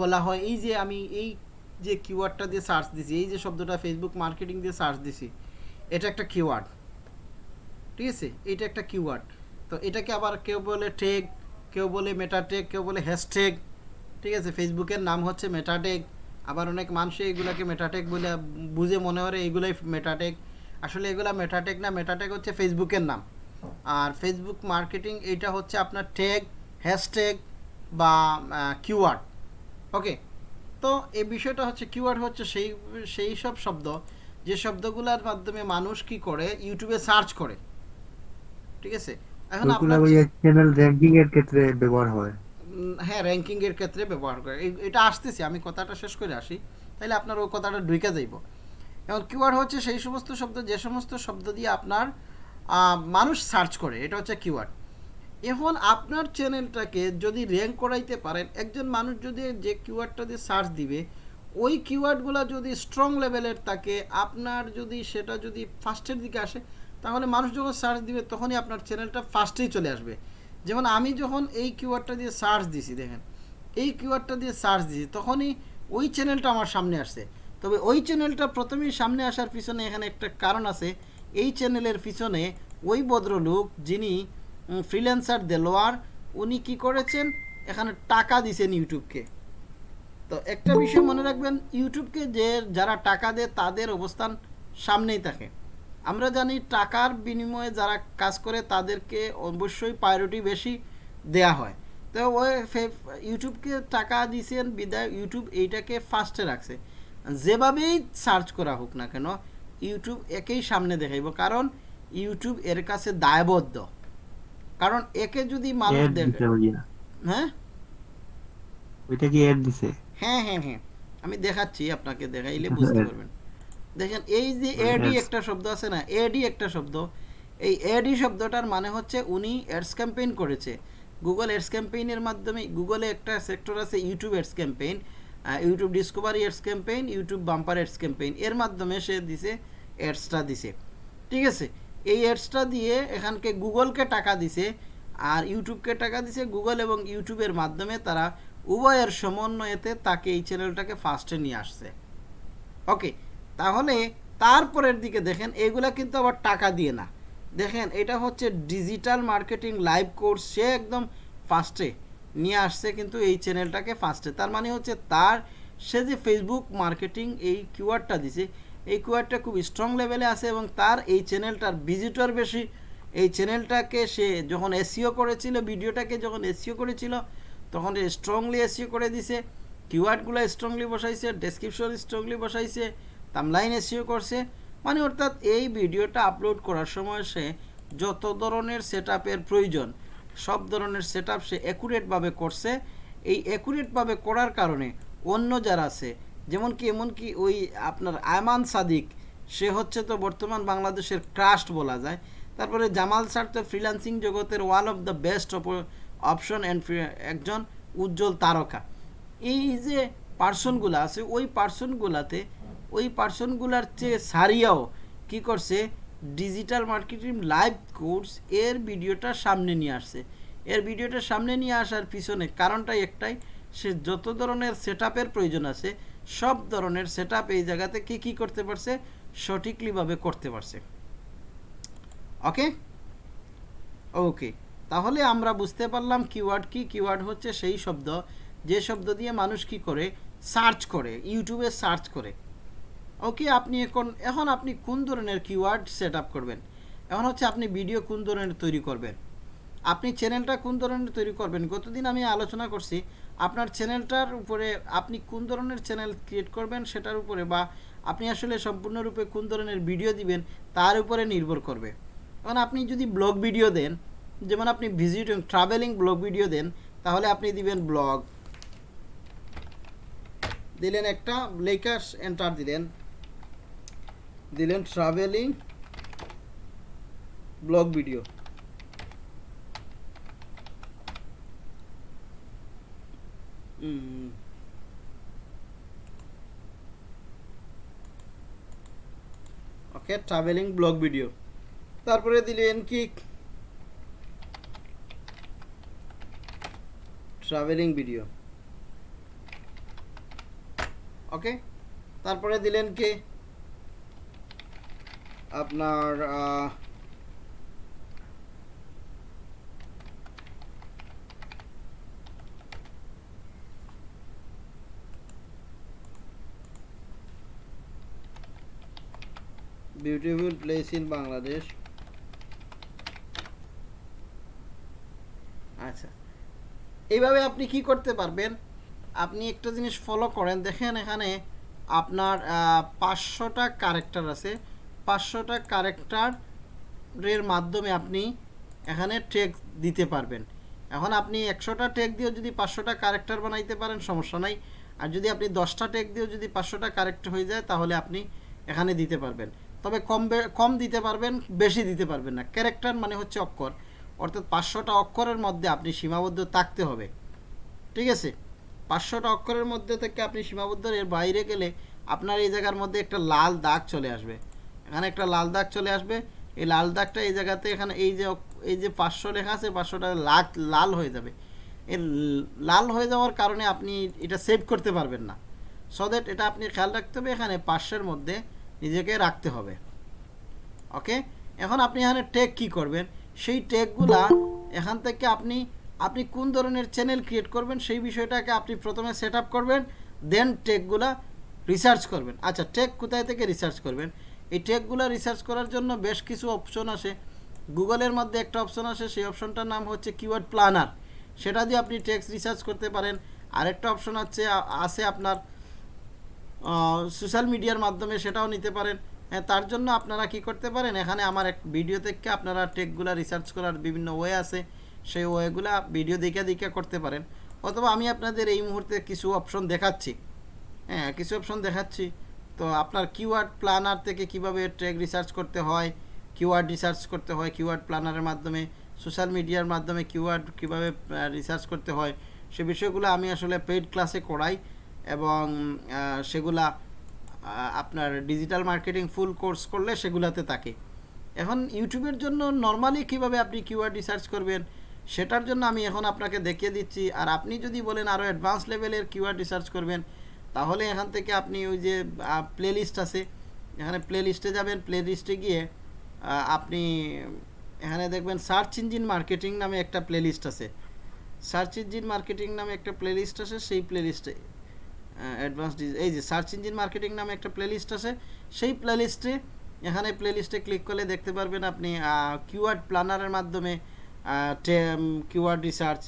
বলা হয় এই যে আমি এই যে কিওয়ার্ডটা দিয়ে সার্চ দিছি এই যে শব্দটা ফেসবুক মার্কেটিং দিয়ে সার্চ দিছি এটা একটা কিওয়ার্ড ঠিক আছে? এটা একটা কিওয়ার্ড তো এটাকে আবার কেউ বলে টেগ কেউ বলে মেটাটেক কেউ বলে হ্যাশট্যাগ ঠিক আছে ফেসবুকের নাম হচ্ছে মেটাটেক আবার অনেক মানুষ এগুলাকে মেটাটেক বলে বুঝে মনে করে এগুলাই মেটাটেক আসলে এগুলা মেটাটেক না মেটাটেক হচ্ছে ফেসবুকের নাম। আর ফেসবুক মার্কেটিং এটা হচ্ছে আপনার ট্যাগ হ্যাশট্যাগ বা কিওয়ার্ড ওকে তো এই বিষয়টা হচ্ছে কিওয়ার্ড হচ্ছে সেই সেই সব শব্দ। যে শব্দগুলোর মাধ্যমে মানুষ কি করে? ইউটিউবে সার্চ করে। ঠিক আছে? এখন আপনার চ্যানেল র্যাঙ্কিং এর ক্ষেত্রে ব্যবহার হয়। হ্যাঁ র্যাঙ্কিং এর ক্ষেত্রে ব্যবহার করে। এটা আসতেছি, আমি কথাটা শেষ করে আসি। তাহলে আপনার ওই কথাটা ঢুকে যাইব। এখন কিওয়ার্ড হচ্ছে সেই সমস্ত শব্দ, যে সমস্ত শব্দ দিয়ে আপনার মানুষ সার্চ করে, এটা হচ্ছে কিওয়ার্ড এখন আপনার চ্যানেলটাকে যদি র্যাঙ্ক করাইতে পারেন, একজন মানুষ যদি যে কিওয়ার্ডটা দিয়ে সার্চ দিবে, ওই কিওয়ার্ডগুলো যদি স্ট্রং লেভেলের থাকে, আপনার যদি সেটা যদি ফার্স্টের দিকে আসে, তাহলে মানুষ যখন সার্চ দিবে, তখনই আপনার চ্যানেলটা ফার্স্টেই চলে আসবে। যেমন আমি যখন এই কিউআরটা দিয়ে সার্চ দিছি, দেখেন, এই কিউআরটা দিয়ে সার্চ দিছি, তখনই ওই চ্যানেলটা আমার সামনে আসছে। তবে ওই চ্যানেলটা প্রথমেই সামনে আসার পিছনে এখানে একটা কারণ আছে, এই চ্যানেলের পিছনে ওই ভদ্রলোক যিনি ফ্রিল্যান্সার দেলোয়ার, উনি কি করেছেন? এখানে টাকা দিছেন ইউটিউবকে। তো একটা বিষয় মনে রাখবেন, ইউটিউবকে যে, যারা টাকা দেয়, তাদের অবস্থান সামনেই থাকে। আমরা জানি টাকার বিনিময়ে যারা কাজ করে তাদেরকে অবশ্যই প্রায়োরিটি বেশি দেয়া হয়। তো ওই ইউটিউবকে টাকা দিয়েছেন বিদায় ইউটিউব এইটাকে ফার্স্টে রাখছে। যেভাবেই সার্চ করা হোক না কেন ইউটিউব একেই সামনে দেখাইব। কারণ ইউটিউব এর কাছে দায়বদ্ধ। কারণ একে যদি মানুষ দেখে হ্যাঁ? ওইটা কি অ্যাড দিছে? হ্যাঁ হ্যাঁ হ্যাঁ। আমি দেখাচ্ছি আপনাকে দেখাইলে বুঝতে পারবেন। দেখেন এই যে এডি একটা শব্দ আছে না এডি একটা শব্দ এই এডি শব্দটার মানে হচ্ছে উনি অ্যাডস ক্যাম্পেইন করেছে। গুগল অ্যাডস ক্যাম্পেইনের মাধ্যমে গুগলে একটা সেক্টর আছে YouTube ads campaign YouTube discovery ads campaign YouTube bumper ads campaign এর মাধ্যমে সে দিছে অ্যাডসটা দিছে। ঠিক আছে? এই অ্যাডসটা দিয়ে এখানকে গুগলকে টাকা দিছে আর ইউটিউবকে টাকা দিছে। গুগল এবং ইউটিউবের মাধ্যমে তারা উভয়ের সমন্বয়েতে তাকে এই চ্যানেলটাকে ফার্স্টে নিয়ে আসছে। ওকে তাহলে তারপরের দিকে দেখেন, এগুলা কিন্তু আবার টাকা দিয়ে না। দেখেন, এটা হচ্ছে ডিজিটাল মার্কেটিং লাইভ কোর্স সে একদম ফার্স্টে নিয়ে আসছে কিন্তু এই চ্যানেলটাকে ফার্স্টে তার মানে হচ্ছে তার, সে যে ফেসবুক মার্কেটিং এই কিওয়ার্ডটা দিছে, এই কিওয়ার্ডটা খুব স্ট্রং লেভেলে আছে এবং তার এই চ্যানেলটার ভিজিটর বেশি। এই চ্যানেলটাকে সে যখন এসিও করেছিল ভিডিওটাকে যখন এসিও করেছিল, তখন স্ট্রংলি এসিও করে দিছে। কিওয়ার্ডগুলো স্ট্রংলি বসাইছে ডেসক্রিপশন স্ট্রংলি বসাইছে। তামলাইন এসিও করছে। মানে অর্থাৎ এই ভিডিওটা আপলোড করার সময় সে যত ধরনের সেট প্রয়োজন, সব ধরনের সেট সে অ্যাকুরেটভাবে করছে। এই অ্যাকুরেটভাবে করার কারণে অন্য যারা আছে, যেমন কি, এমন কি ওই আপনার আয়মান সাদিক, সে হচ্ছে তো বর্তমান বাংলাদেশের ট্রাস্ট বলা যায়। তারপরে জামাল স্যার তো ফ্রিল্যান্সিং জগতের one of the best option and একজন উজ্জ্বল তারকা। এই যে পার্সনগুলো আছে, ওই পার্সনগুলাতে ওই পার্সনগুলার চেয়ে সারিয়াও কি করছে? ডিজিটাল মার্কেটিং লাইভ কোর্স এর ভিডিওটা সামনে নিয়ে আসছে। এর ভিডিওটা সামনে নিয়ে আসার পিছনে কারণটাই একটাই, সে যত ধরনের সেট প্রয়োজন আছে, সব ধরনের সেট এই জায়গাতে কি কি করতে পারছে? সঠিকলিভাবে করতে পারছে। ওকে? ওকে। তাহলে আমরা বুঝতে পারলাম কিওয়ার্ড কি কিওয়ার্ড হচ্ছে সেই শব্দ। যে শব্দ দিয়ে মানুষ কি করে? সার্চ করে, ইউটিউবে সার্চ করে। ওকে আপনি এখন এখন আপনি কোন ধরনের কিওয়ার্ড সেট করবেন? এখন হচ্ছে আপনি ভিডিও কোন ধরনের তৈরি করবেন? আপনি চ্যানেলটা কোন ধরনের তৈরি করবেন? গতদিন আমি আলোচনা করছি, আপনার চ্যানেলটার উপরে আপনি কোন ধরনের চ্যানেল ক্রিয়েট করবেন সেটার উপরে বা আপনি আসলে সম্পূর্ণরূপে কোন ধরনের ভিডিও দিবেন তার উপরে নির্ভর করবে। এখন আপনি যদি ব্লগ ভিডিও দেন, যেমন আপনি ভিজিট ট্রাভেলিং ব্লগ ভিডিও দেন, তাহলে আপনি দিবেন ব্লগ দিলেন একটা লেখার এন্টার দিলেন। দিলেন travelling blog video okay travelling blog video তারপরে দিলেন কি? ট্রাভেলিং ভিডিও ওকে তারপরে দিলেন কি? আপনার বিউটিফুল প্লেস ইন বাংলাদেশ আচ্ছা। এইভাবে আপনি কি করতে পারবেন? আপনি একটা জিনিস ফলো করেন। দেখেন এখানে আপনার পাঁচশোটা ক্যারেক্টার আছে। পাঁচশোটা কারেক্টারের মাধ্যমে আপনি এখানে টেক দিতে পারবেন। এখন আপনি একশোটা টেক দিয়েও যদি পাঁচশোটা কারেক্টার বানাইতে পারেন, সমস্যা নাই। আর যদি আপনি দশটা টেক দিয়েও যদি পাঁচশোটা কারেক্ট হয়ে যায়, তাহলে আপনি এখানে দিতে পারবেন। তবে কম কম দিতে পারবেন, বেশি দিতে পারবেন না। ক্যারেক্টার মানে হচ্ছে অক্ষর। অর্থাৎ পাঁচশোটা অক্ষরের মধ্যে আপনি সীমাবদ্ধ থাকতে হবে। ঠিক আছে? পাঁচশোটা অক্ষরের মধ্যে থেকে আপনি সীমাবদ্ধ, এর বাইরে গেলে আপনার এই জায়গার মধ্যে একটা লাল দাগ চলে আসবে। এখানে একটা লাল দাগ চলে আসবে। এই লাল দাগটা এই জায়গাতে এখানে এই যে এই যে পাঁচশো লেখা আছে, পাঁচশোটা লাল লাল হয়ে যাবে। এর লাল হয়ে যাওয়ার কারণে আপনি এটা সেভ করতে পারবেন না। সো দ্যাট এটা আপনি খেয়াল রাখতে হবে, এখানে পাঁচশোর মধ্যে নিজেকে রাখতে হবে। ওকে এখন আপনি এখানে টেক কি করবেন? সেই টেকগুলা এখান থেকে আপনি আপনি কোন ধরনের চ্যানেল ক্রিয়েট করবেন, সেই বিষয়টাকে আপনি প্রথমে সেট করবেন দেন টেকগুলা রিসার্চ করবেন। আচ্ছা টেক কোথায় থেকে রিসার্চ করবেন? এই টেকগুলো রিসার্চ করার জন্য বেশ কিছু অপশন আসে। গুগলের মধ্যে একটা অপশন আসে, সেই অপশনটার নাম হচ্ছে কিওয়ার্ড প্ল্যানার সেটা দিয়ে আপনি টেক্সট রিসার্চ করতে পারেন। আরেকটা অপশন আছে আছে আপনার সোশ্যাল মিডিয়ার মাধ্যমে সেটাও নিতে পারেন। তার জন্য আপনারা কি করতে পারেন? এখানে আমার এক ভিডিও থেকে আপনারা টেকগুলা রিসার্চ করার বিভিন্ন ওয়ে আছে। সেই ওয়েগুলা ভিডিও দেখে দেখে করতে পারেন। অথবা আমি আপনাদের এই মুহূর্তে কিছু অপশন দেখাচ্ছি। হ্যাঁ কিছু অপশন দেখাচ্ছি। তো আপনার কিওয়ার্ড প্ল্যানার থেকে কীভাবে ট্রেক রিসার্চ করতে হয় কিওয়ার্ড রিসার্চ করতে হয় কিওয়ার্ড প্ল্যানারের মাধ্যমে সোশ্যাল মিডিয়ার মাধ্যমে কিওয়ার্ড কীভাবে রিসার্চ করতে হয়, সে বিষয়গুলো আমি আসলে পেইড ক্লাসে করাই এবং সেগুলা আপনার ডিজিটাল মার্কেটিং ফুল কোর্স করলে সেগুলাতে থাকে। এখন ইউটিউবের জন্য নর্মালি কীভাবে আপনি কিওয়ার্ড রিসার্চ করবেন, সেটার জন্য আমি এখন আপনাকে দেখিয়ে দিচ্ছি। আর আপনি যদি বলেন আরও অ্যাডভান্স লেভেলের কিওয়ার্ড রিসার্চ করবেন তাহলে এখান থেকে আপনি ওই যে প্লে লিস্ট আছে। এখানে প্লে লিস্টে যাবেন প্লে লিস্টে গিয়ে আপনি এখানে দেখবেন সার্চ ইঞ্জিন মার্কেটিং নামে একটা প্লে লিস্ট আছে। সার্চ ইঞ্জিন মার্কেটিং নামে একটা প্লে লিস্ট আছে, সেই প্লে লিস্টে অ্যাডভান্স এই যে সার্চ ইঞ্জিন মার্কেটিং নামে একটা প্লে লিস্ট আছে, সেই প্লে লিস্টে এখানে প্লে লিস্টে ক্লিক করলে দেখতে পারবেন আপনি কিওয়ার্ড প্ল্যানারের মাধ্যমে কিওয়ার্ড রিসার্চ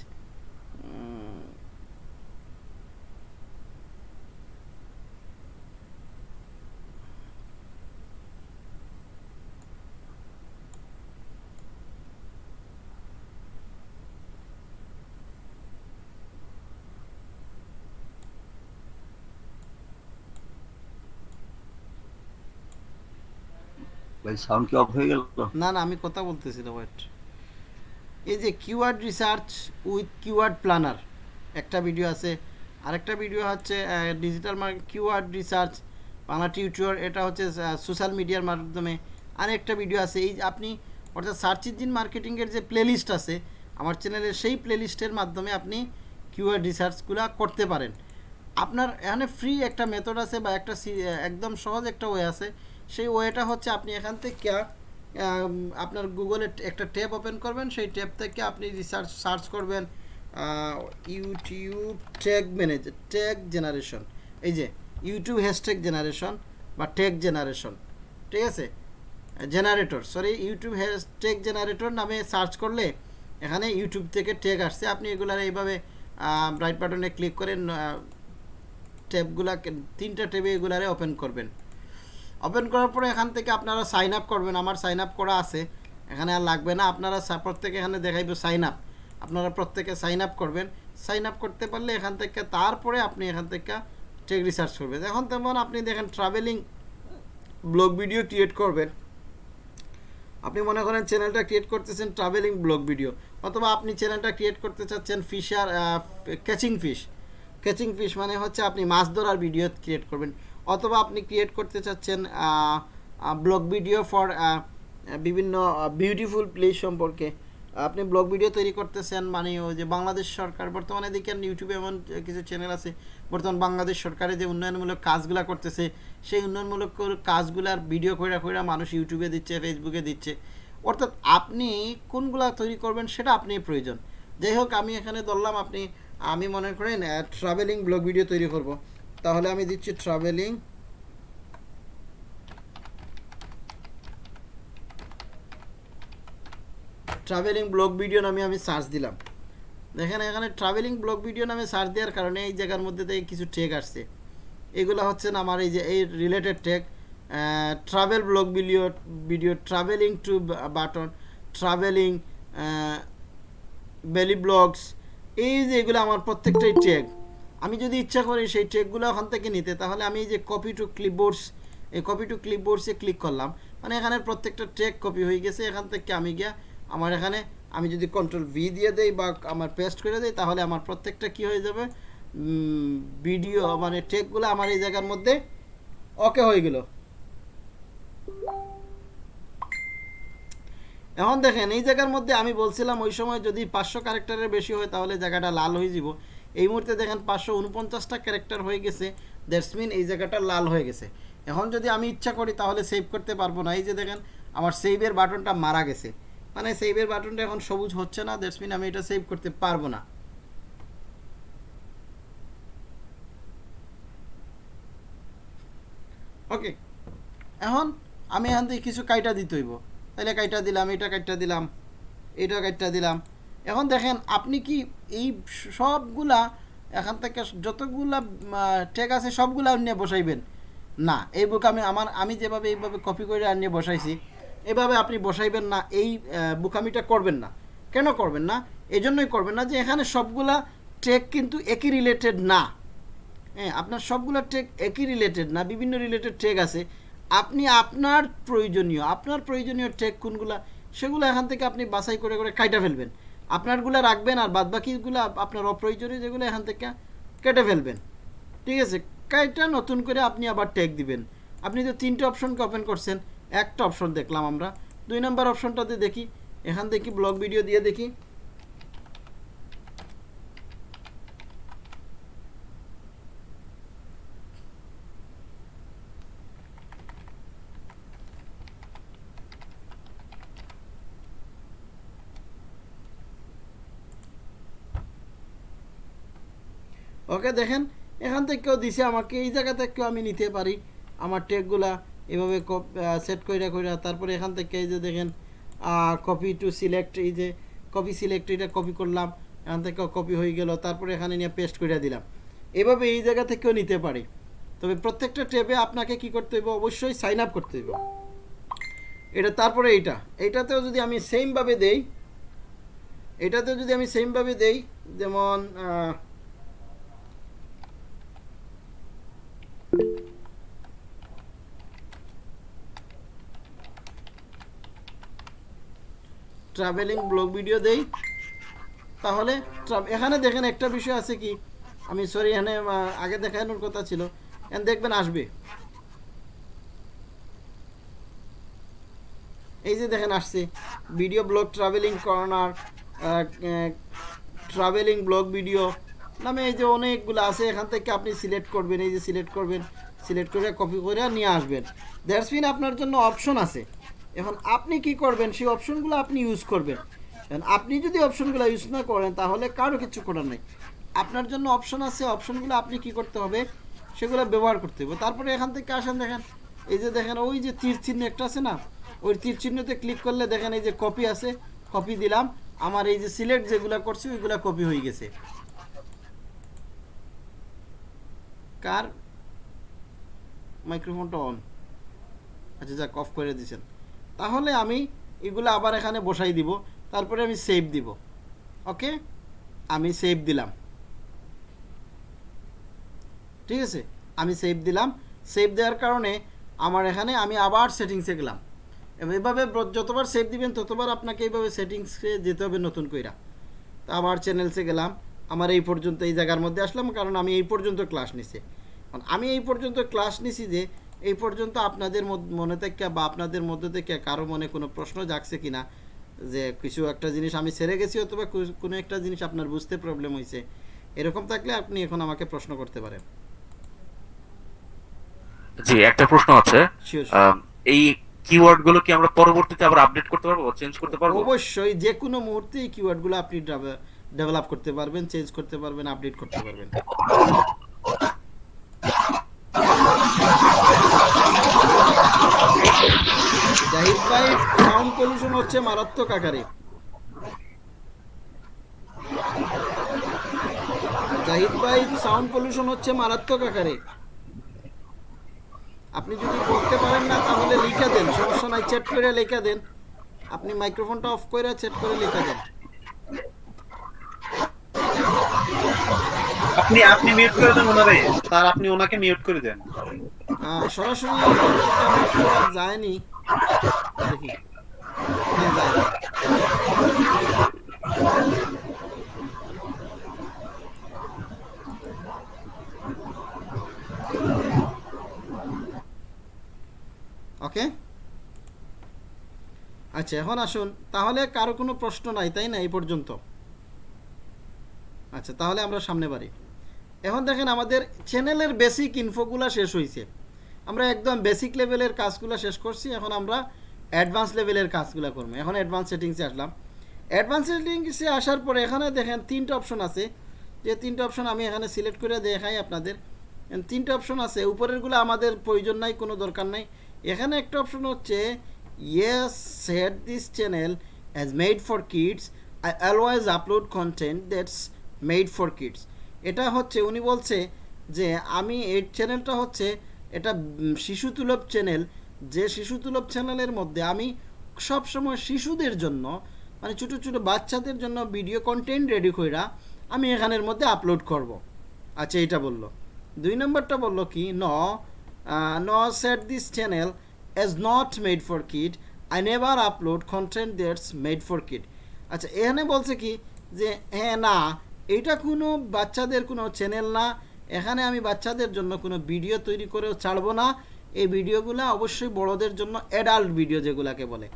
ভাই সাউন্ড কি অফ হয়ে গেল? না না, আমি কথা বলতেছি না ওয়েট এই যে keyword research with keyword planner একটা ভিডিও আছে। আরেকটা ভিডিও হচ্ছে digital market keyword research Bangla tutor এটা হচ্ছে সোশ্যাল মিডিয়ার মাধ্যমে। আরেকটা ভিডিও আছে, এই আপনি অর্থাৎ সার্চ ইঞ্জিন মার্কেটিংয়ের যে প্লেলিস্ট আছে, আমার চ্যানেলের সেই প্লেলিস্টের মাধ্যমে আপনি কিওয়ার্ড রিসার্চগুলো করতে পারেন। আপনার এখানে ফ্রি একটা মেথড আছে বা একটা একদম সহজ একটা ওয়ে আছে। সেই ওয়েটা হচ্ছে আপনি এখান থেকে আপনার গুগলে একটা ট্যাব ওপেন করবেন, সেই ট্যাব থেকে আপনি রিসার্চ, সার্চ করবেন YouTube tag manager tag generation. এই যে, ইউটিউব হ্যাশট্যাগ জেনারেশন বা ট্যাগ জেনারেশন, ঠিক আছে? Generator, sorry, YouTube hashtag generator নামে সার্চ করলে এখানে ইউটিউব থেকে ট্যাগ আসছে। আপনি এগুলার এইভাবে রাইট বাটনে ক্লিক করে ট্যাবগুলা তিনটা ট্যাবে এগুলারে ওপেন করবেন। ওপেন করার পরে এখান থেকে আপনারা সাইন আপ করবেন, আমার সাইন আপ করা আছে। এখানে আর লাগবে না, আপনারা প্রত্যেকে এখানে দেখাইব সাইন আপ আপনারা প্রত্যেকে সাইন আপ করবেন। সাইন আপ করতে পারলে এখান থেকে, তারপরে আপনি এখান থেকে টেক রিসার্চ করবেন। এখন তেমন আপনি দেখেন ট্রাভেলিং ব্লগ ভিডিও ক্রিয়েট করবেন। আপনি মনে করেন চ্যানেলটা ক্রিয়েট করতেছেন ট্রাভেলিং ব্লগ ভিডিও অথবা আপনি চ্যানেলটা ক্রিয়েট করতে চাচ্ছেন fisher catching fish catching fish মানে হচ্ছে আপনি মাছ ধরার ভিডিও ক্রিয়েট করবেন। অথবা আপনি ক্রিয়েট করতে চাচ্ছেন ব্লগ ভিডিও ফর বিভিন্ন বিউটিফুল প্লেস সম্পর্কে। আপনি ব্লগ ভিডিও তৈরি করতেছেন মানে ওই যে বাংলাদেশ সরকার, বর্তমানে দেখেন ইউটিউবে এমন কিছু চ্যানেল আছে, বর্তমান বাংলাদেশ সরকারের যে উন্নয়নমূলক কাজগুলো করতেছে, সেই উন্নয়নমূলক কাজগুলার ভিডিও করে করে মানুষ ইউটিউবে দিচ্ছে ফেসবুকে দিচ্ছে। অর্থাৎ আপনি কোনগুলা তৈরি করবেন সেটা আপনি প্রয়োজন। যাই হোক, আমি এখানে ধরলাম, আপনি, আমি মনে করেন ট্রাভেলিং ব্লগ ভিডিও তৈরি করব। তাহলে আমি দিচ্ছি ট্রাভেলিং ট্রাভেলিং ব্লগ ভিডিও নামে আমি সার্চ দিলাম। দেখেন এখানে ট্রাভেলিং ব্লগ ভিডিও নামে সার্চ দেওয়ার কারণে এই জায়গার মধ্যে থেকে কিছু টেক আসছে। এগুলো হচ্ছে না আমার এই যে এই related tech travel blog video video travelling to button travelling belly blogs এই যে এগুলো আমার প্রত্যেকটাই টেক আমি যদি ইচ্ছা করি সেই ট্রেকগুলো ওখান থেকে নিতে, তাহলে আমি এই যে কপি টু ক্লিপবোর্ডস এই কপি টু ক্লিপবোর্ডসে ক্লিক করলাম। মানে এখানে প্রত্যেকটা ট্রেক কপি হয়ে গেছে, এখান থেকে আমি গিয়া আমার এখানে আমি যদি কন্ট্রোল ভি দিয়ে দেই বা আমার পেস্ট করে দেই, তাহলে আমার প্রত্যেকটা কি হয়ে যাবে? ভিডিও মানে ট্রেকগুলো আমার এই জায়গার মধ্যে ওকে হয়ে গেল। এখন দেখেন, এই জায়গার মধ্যে আমি বলছিলাম ওই সময় যদি পাঁচশো ক্যারেক্টারের বেশি হয়, তাহলে জায়গাটা লাল হয়ে যাব। এই মুহূর্তে দেখেন পাঁচশো উনপঞ্চাশটা ক্যারেক্টার হয়ে গেছে। দ্যাটস মিন এই জায়গাটা লাল হয়ে গেছে। এখন যদি আমি ইচ্ছা করি তাহলে সেভ করতে পারব না। এই যে দেখেন, আমার সেভের বাটনটা মারা গেছে। মানে সেভের বাটনটা এখন সবুজ হচ্ছে না। দ্যাটস মিন আমি এটা সেভ করতে পারব না। ওকে এখন আমি এখান থেকে কিছু কাইটা দিতে হইব। তাহলে কাইটা দিলাম, এটা কাইটা দিলাম, এটা কাইটা দিলাম। এখন দেখেন, আপনি কি এই সবগুলা, এখান থেকে যতগুলা টেক আছে, সবগুলা নিয়ে বসাইবেন? না, এই বুক আমি আমার, আমি যেভাবে এইভাবে কপি করে আনিয়ে বসাইছি, এভাবে আপনি বসাইবেন না, এই বুকামিটা করবেন না। কেন করবেন না? এই জন্যই করবেন না যে এখানে সবগুলা টেক কিন্তু একই রিলেটেড না। হ্যাঁ আপনার সবগুলো টেক একই রিলেটেড না, বিভিন্ন রিলেটেড টেক আছে। আপনি আপনার প্রয়োজনীয় আপনার প্রয়োজনীয় টেক কোনগুলা, সেগুলো এখান থেকে আপনি বাছাই করে করে কাইটা ফেলবেন। আপনারগুলো রাখবেন আর বাদ বাকিগুলো আপনার অপ্রয়োজনীয় যেগুলো এখান থেকে কেটে ফেলবেন। ঠিক আছে? কাইটা নতুন করে আপনি আবার ট্যাগ দিবেন। আপনি তো তিনটে অপশনকে ওপেন করছেন, একটা অপশন দেখলাম আমরা। দুই নম্বর অপশনটাতে দেখি। এখান থেকে ব্লগ ভিডিও দিয়ে দেখি। ওকে দেখেন, এখান থেকেও দিছে আমাকে, এই জায়গা থেকেও আমি নিতে পারি। আমার টেকগুলা এভাবে সেট কইরা কইরা তারপরে এখান থেকে এই যে দেখেন কপি টু সিলেক্ট এই যে কপি সিলেক্ট এটা কপি করলাম, এখান থেকে কপি হয়ে গেল, তারপরে এখানে নিয়ে পেস্ট করে দিলাম। এভাবে এই জায়গা থেকেও নিতে পারি। তবে প্রত্যেকটা ট্যাবে আপনাকে কি করতে হইব? অবশ্যই সাইন আপ করতে হইব। এটা তারপরে এইটা। এইটাতেও যদি আমি সেমভাবে দেই, এটাতেও যদি আমি সেমভাবে দেই, যেমন ট্রাভেলিং ব্লগ ভিডিও দেই। তাহলে এখানে দেখেন একটা বিষয় আছে কি? আমি সরি এখানে আগে দেখানোর কথা ছিল। এখানে দেখবেন আসবে। এই যে দেখেন আসছে। Video blog travelling corner travelling blog video নামে এই যে অনেকগুলো আছে, এখান থেকে আপনি সিলেক্ট করবেন, এই যে সিলেক্ট করবেন সিলেক্ট করে কপি করে নিয়ে আসবেন। দ্যাটস আপনার জন্য অপশন আছে। এখন আপনি কি করবেন, সেই অপশনগুলো আপনি ইউজ করবেন। আপনি যদি অপশনগুলো ইউজ না করেন, তাহলে কারও কিছু করার নেই। আপনার জন্য অপশন আছে অপশনগুলো আপনি কি করতে হবে, সেগুলো ব্যবহার করতে হবে। তারপরে এখান থেকে আসেন, দেখেন, এই যে দেখেন, ওই যে তীর চিহ্ন একটা আছে না, ওই তীর চিহ্নতে ক্লিক করলে দেখেন এই যে কপি আছে কপি দিলাম। আমার এই যে সিলেক্ট যেগুলো করছি, ওইগুলো কপি হয়ে গেছে। কার মাইক্রোফোনটা অন আচ্ছা যাক অফ করে দিয়েছেন তাহলে আমি এগুলো আবার এখানে বসাই দিব, তারপরে আমি সেভ দিব। ওকে আমি সেভ দিলাম। ঠিক আছে? আমি সেভ দিলাম। সেভ দেওয়ার কারণে আমার এখানে আমি আবার সেটিংসে গেলাম। এভাবে যতবার সেভ দিবেন, ততবার আপনাকে এইভাবে সেটিংসে যেতে হবে নতুন কইরা। তা আবার চ্যানেলসে গেলাম। আমার এই পর্যন্ত এই জায়গার মধ্যে আসলাম কারণ আমি এই পর্যন্ত ক্লাস নিছি। আমি এই পর্যন্ত ক্লাস নিছি যে এই পর্যন্ত আপনাদের মনে থেকে বা আপনাদের মধ্যে থেকে কারও মনে কোনো প্রশ্ন জাগছে কিনা যে কিছু একটা জিনিস আমি ছেড়ে গেছি অথবা কোনো একটা জিনিস আপনার বুঝতে প্রবলেম হয়েছে এরকম থাকলে আপনি এখন আমাকে প্রশ্ন করতে পারেন। জি একটা প্রশ্ন আছে। এই কিওয়ার্ডগুলো কি আমরা পরবর্তীতে আবার আপডেট করতে পারব চেঞ্জ করতে পারব? অবশ্যই যে কোনো মুহূর্তে এই কিওয়ার্ডগুলো আপনি ডেভেলপ করতে পারবেন চেঞ্জ করতে পারবেন আপডেট করতে পারবেন। জাহিদ ভাই সাউন্ড পলিউশন হচ্ছে মারাত্মক আকারে। জাহিদ ভাই সাউন্ড পলিউশন হচ্ছে মারাত্মক আকারে। আপনি যদি করতে পারেন না, তাহলে লিখে দেন, সমস্যা নাই চ্যাট করে লিখে দেন। আপনি মাইক্রোফোনটা অফ করে চ্যাট করে লিখে দেন। আপনি আপনি মিউট করে দেন ওনারে। তার আপনি ওনাকে মিউট করে দেন। সরাসরি যায়নি দেখি। হ্যাঁ। ওকে? আচ্ছা এখন আসুন। তাহলে কারও কোনো প্রশ্ন নাই, তাই না, এই পর্যন্ত? আচ্ছা তাহলে আমরা সামনে বাড়ি। এখন দেখেন আমাদের চ্যানেলের বেসিক ইনফোগুলো শেষ হয়েছে আমরা একদম বেসিক লেভেলের কাজগুলো শেষ করছি, এখন আমরা অ্যাডভান্স লেভেলের কাজগুলো করব। এখন অ্যাডভান্স সেটিংসে আসলাম। অ্যাডভান্স সেটিংসে আসার পরে এখানে দেখেন তিনটা অপশন আছে। যে তিনটা অপশন আমি এখানে সিলেক্ট করে দেখাই আপনাদের। তিনটা অপশন আছে। উপরেরগুলো আমাদের প্রয়োজন নাই, কোনো দরকার নাই। এখানে একটা অপশন হচ্ছে yes set this channel as made for kids I always upload content that's made for kids এটা হচ্ছে উনি বলছে যে আমি এই চ্যানেলটা হচ্ছে এটা উম, শিশু তুলব চ্যানেল যে শিশু তুলব চ্যানেলের মধ্যে আমি সব সময় শিশুদের জন্য মানে ছোটো ছোটো বাচ্চাদের জন্য ভিডিও কন্টেন্ট রেডি কইরা আমি এখানের মধ্যে আপলোড করব। আচ্ছা এইটা বলল। দুই নম্বরটা বলল কি no no set this channel as not made for kid I never upload content that's made for kid আচ্ছা এখানে বলছে কি যে হ্যাঁ না এইটা কোনো বাচ্চাদের কোনো চ্যানেল না। এখানে আমি বাচ্চাদের জন্য কোনো ভিডিও তৈরি করেও ছাড়বো না। এই ভিডিওগুলো অবশ্যই বড়দের জন্য অ্যাডাল্ট ভিডিও যেগুলাকে বলে।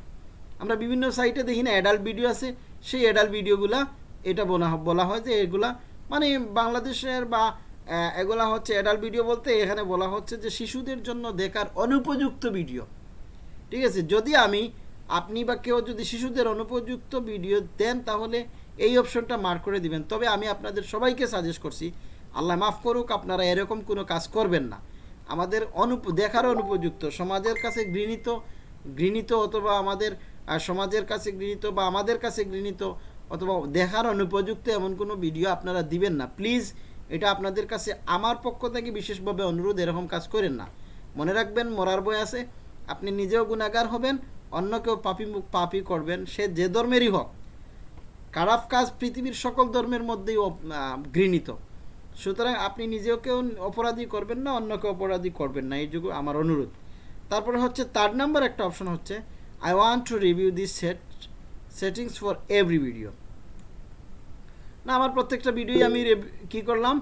আমরা বিভিন্ন সাইটে দেখি না অ্যাডাল্ট ভিডিও আছে। সেই অ্যাডাল্ট ভিডিওগুলা এটা বলা বলা হয় যে এগুলা মানে বাংলাদেশের বা এগুলা হচ্ছে অ্যাডাল্ট ভিডিও বলতে এখানে বলা হচ্ছে যে শিশুদের জন্য দেখার অনুপযুক্ত ভিডিও ঠিক আছে? যদি আমি, আপনি বা কেউ যদি শিশুদের অনুপযুক্ত ভিডিও দেন তাহলে এই অপশনটা মার্ক করে দিবেন। তবে আমি আপনাদের সবাইকে সাজেস্ট করছি, আল্লাহ মাফ করুক, আপনারা এরকম কোনো কাজ করবেন না। আমাদের অনুপ, দেখার অনুপযুক্ত, সমাজের কাছে ঘৃণিত ঘৃণিত অথবা আমাদের সমাজের কাছে ঘৃণিত বা আমাদের কাছে ঘৃণিত অথবা দেখার অনুপযুক্ত এমন কোনো ভিডিও আপনারা দিবেন না। প্লিজ এটা আপনাদের কাছে আমার পক্ষ থেকে বিশেষভাবে অনুরোধ, এরকম কাজ করেন না। মনে রাখবেন, মরার বই আছে, আপনি নিজেও গুণাগার হবেন অন্য কেউ পাপি পাপি করবেন। সে যে ধর্মেরই হোক। খারাপ কাজ পৃথিবীর সকল ধর্মের মধ্যেই ঘৃণিত। সুতরাং আপনি নিজেও কেউ অপরাধী করবেন না অন্যকে অপরাধী করবেন না, এই যুগ আমার অনুরোধ। তারপরে হচ্ছে থার্ড নাম্বার একটা অপশন হচ্ছে I want to review this set settings for every video না, আমার প্রত্যেকটা ভিডিওই আমি কি করলাম?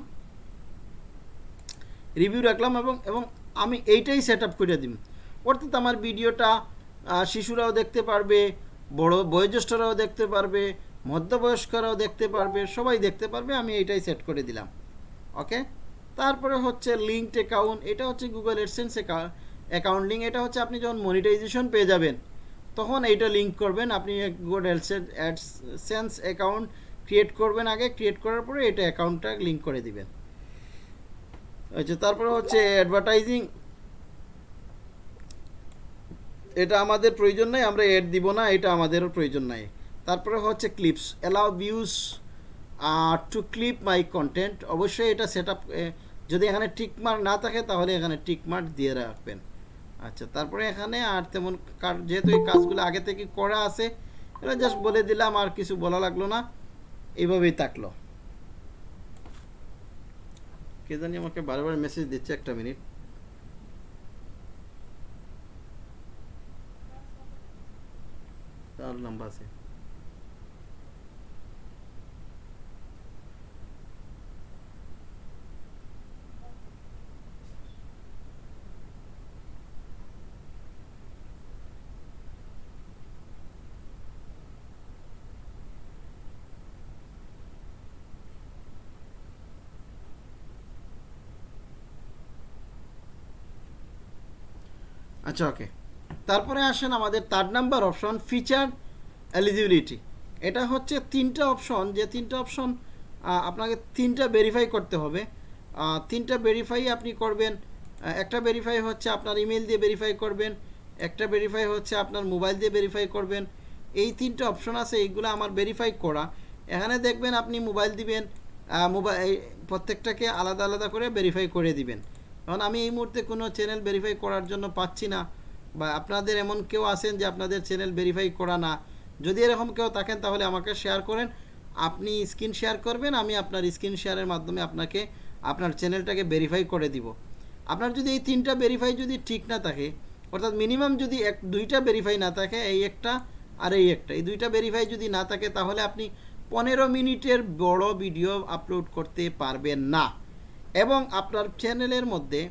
রিভিউ রাখলাম এবং এবং আমি এইটাই সেট আপ করে দিই অর্থাৎ আমার ভিডিওটা শিশুরাও দেখতে পারবে, বড় বয়োজ্যেষ্ঠরাও দেখতে পারবে মধ্যবয়স্করাও দেখতে পারবে, সবাই দেখতে পারবে, আমি এটাই সেট করে দিলাম। ওকে তারপরে হচ্ছে লিঙ্কড অ্যাকাউন্ট এটা হচ্ছে গুগল এডসেন্স অ্যাকাউন্ট লিঙ্ক এটা হচ্ছে আপনি যখন মনিটাইজেশন পেয়ে যাবেন, তখন এইটা লিঙ্ক করবেন, আপনি গুগল অ্যাডসেন্স অ্যাকাউন্ট ক্রিয়েট করবেন আগে ক্রিয়েট করার পরে এটা অ্যাকাউন্টটা লিঙ্ক করে দিবেন। আচ্ছা তারপরে হচ্ছে অ্যাডভার্টাইজিং এটা আমাদের প্রয়োজন নাই, আমরা এড দিব না, এটা আমাদেরও প্রয়োজন নাই। তারপরে হচ্ছে clips allow views to clip my content অবশ্যই এটা সেট যদি এখানে টিক মার্ক না থাকে, তাহলে এখানে টিক মার্ক দিয়ে রাখবেন। আচ্ছা তারপরে এখানে আর তেমন যেহেতু এই কাজগুলো আগে থেকে করা আছে এটা জাস্ট বলে দিলাম, আর কিছু বলা লাগল না। এইভাবেই থাকল। কে জানি আমাকে বারবার মেসেজ দিচ্ছে একটা মিনিট তার লম্বা আছে। আচ্ছা ওকে তারপরে আসেন আমাদের third number option feature eligibility এটা হচ্ছে তিনটা অপশন যে তিনটা অপশন আপনাকে তিনটা ভেরিফাই করতে হবে। তিনটা ভেরিফাই আপনি করবেন একটা ভেরিফাই হচ্ছে আপনার ইমেল দিয়ে ভেরিফাই করবেন, একটা ভেরিফাই হচ্ছে আপনার মোবাইল দিয়ে ভেরিফাই করবেন। এই তিনটা অপশন আছে, এইগুলো আমার ভেরিফাই করা। এখানে দেখবেন আপনি মোবাইল দিবেন মোবাইল প্রত্যেকটাকে আলাদা আলাদা করে ভেরিফাই করে দিবেন। কারণ আমি এই মুহূর্তে কোনো চ্যানেল ভেরিফাই করার জন্য পাচ্ছি না বা আপনাদের এমন কেউ আছেন যে আপনাদের চ্যানেল ভেরিফাই করা না। যদি এরকম কেউ থাকেন তাহলে আমাকে শেয়ার করেন। আপনি স্ক্রিন শেয়ার করবেন, আমি আপনার স্ক্রিন শেয়ারের মাধ্যমে আপনাকে, আপনার চ্যানেলটাকে ভেরিফাই করে দিব। আপনার যদি এই তিনটা ভেরিফাই যদি ঠিক না থাকে, অর্থাৎ মিনিমাম যদি এক, দুইটা ভেরিফাই না থাকে, এই একটা আর এই একটা, এই দুইটা ভেরিফাই যদি না থাকে, তাহলে আপনি পনেরো মিনিটের বড় ভিডিও আপলোড করতে পারবেন না। এবং আপনার চ্যানেলের মধ্যে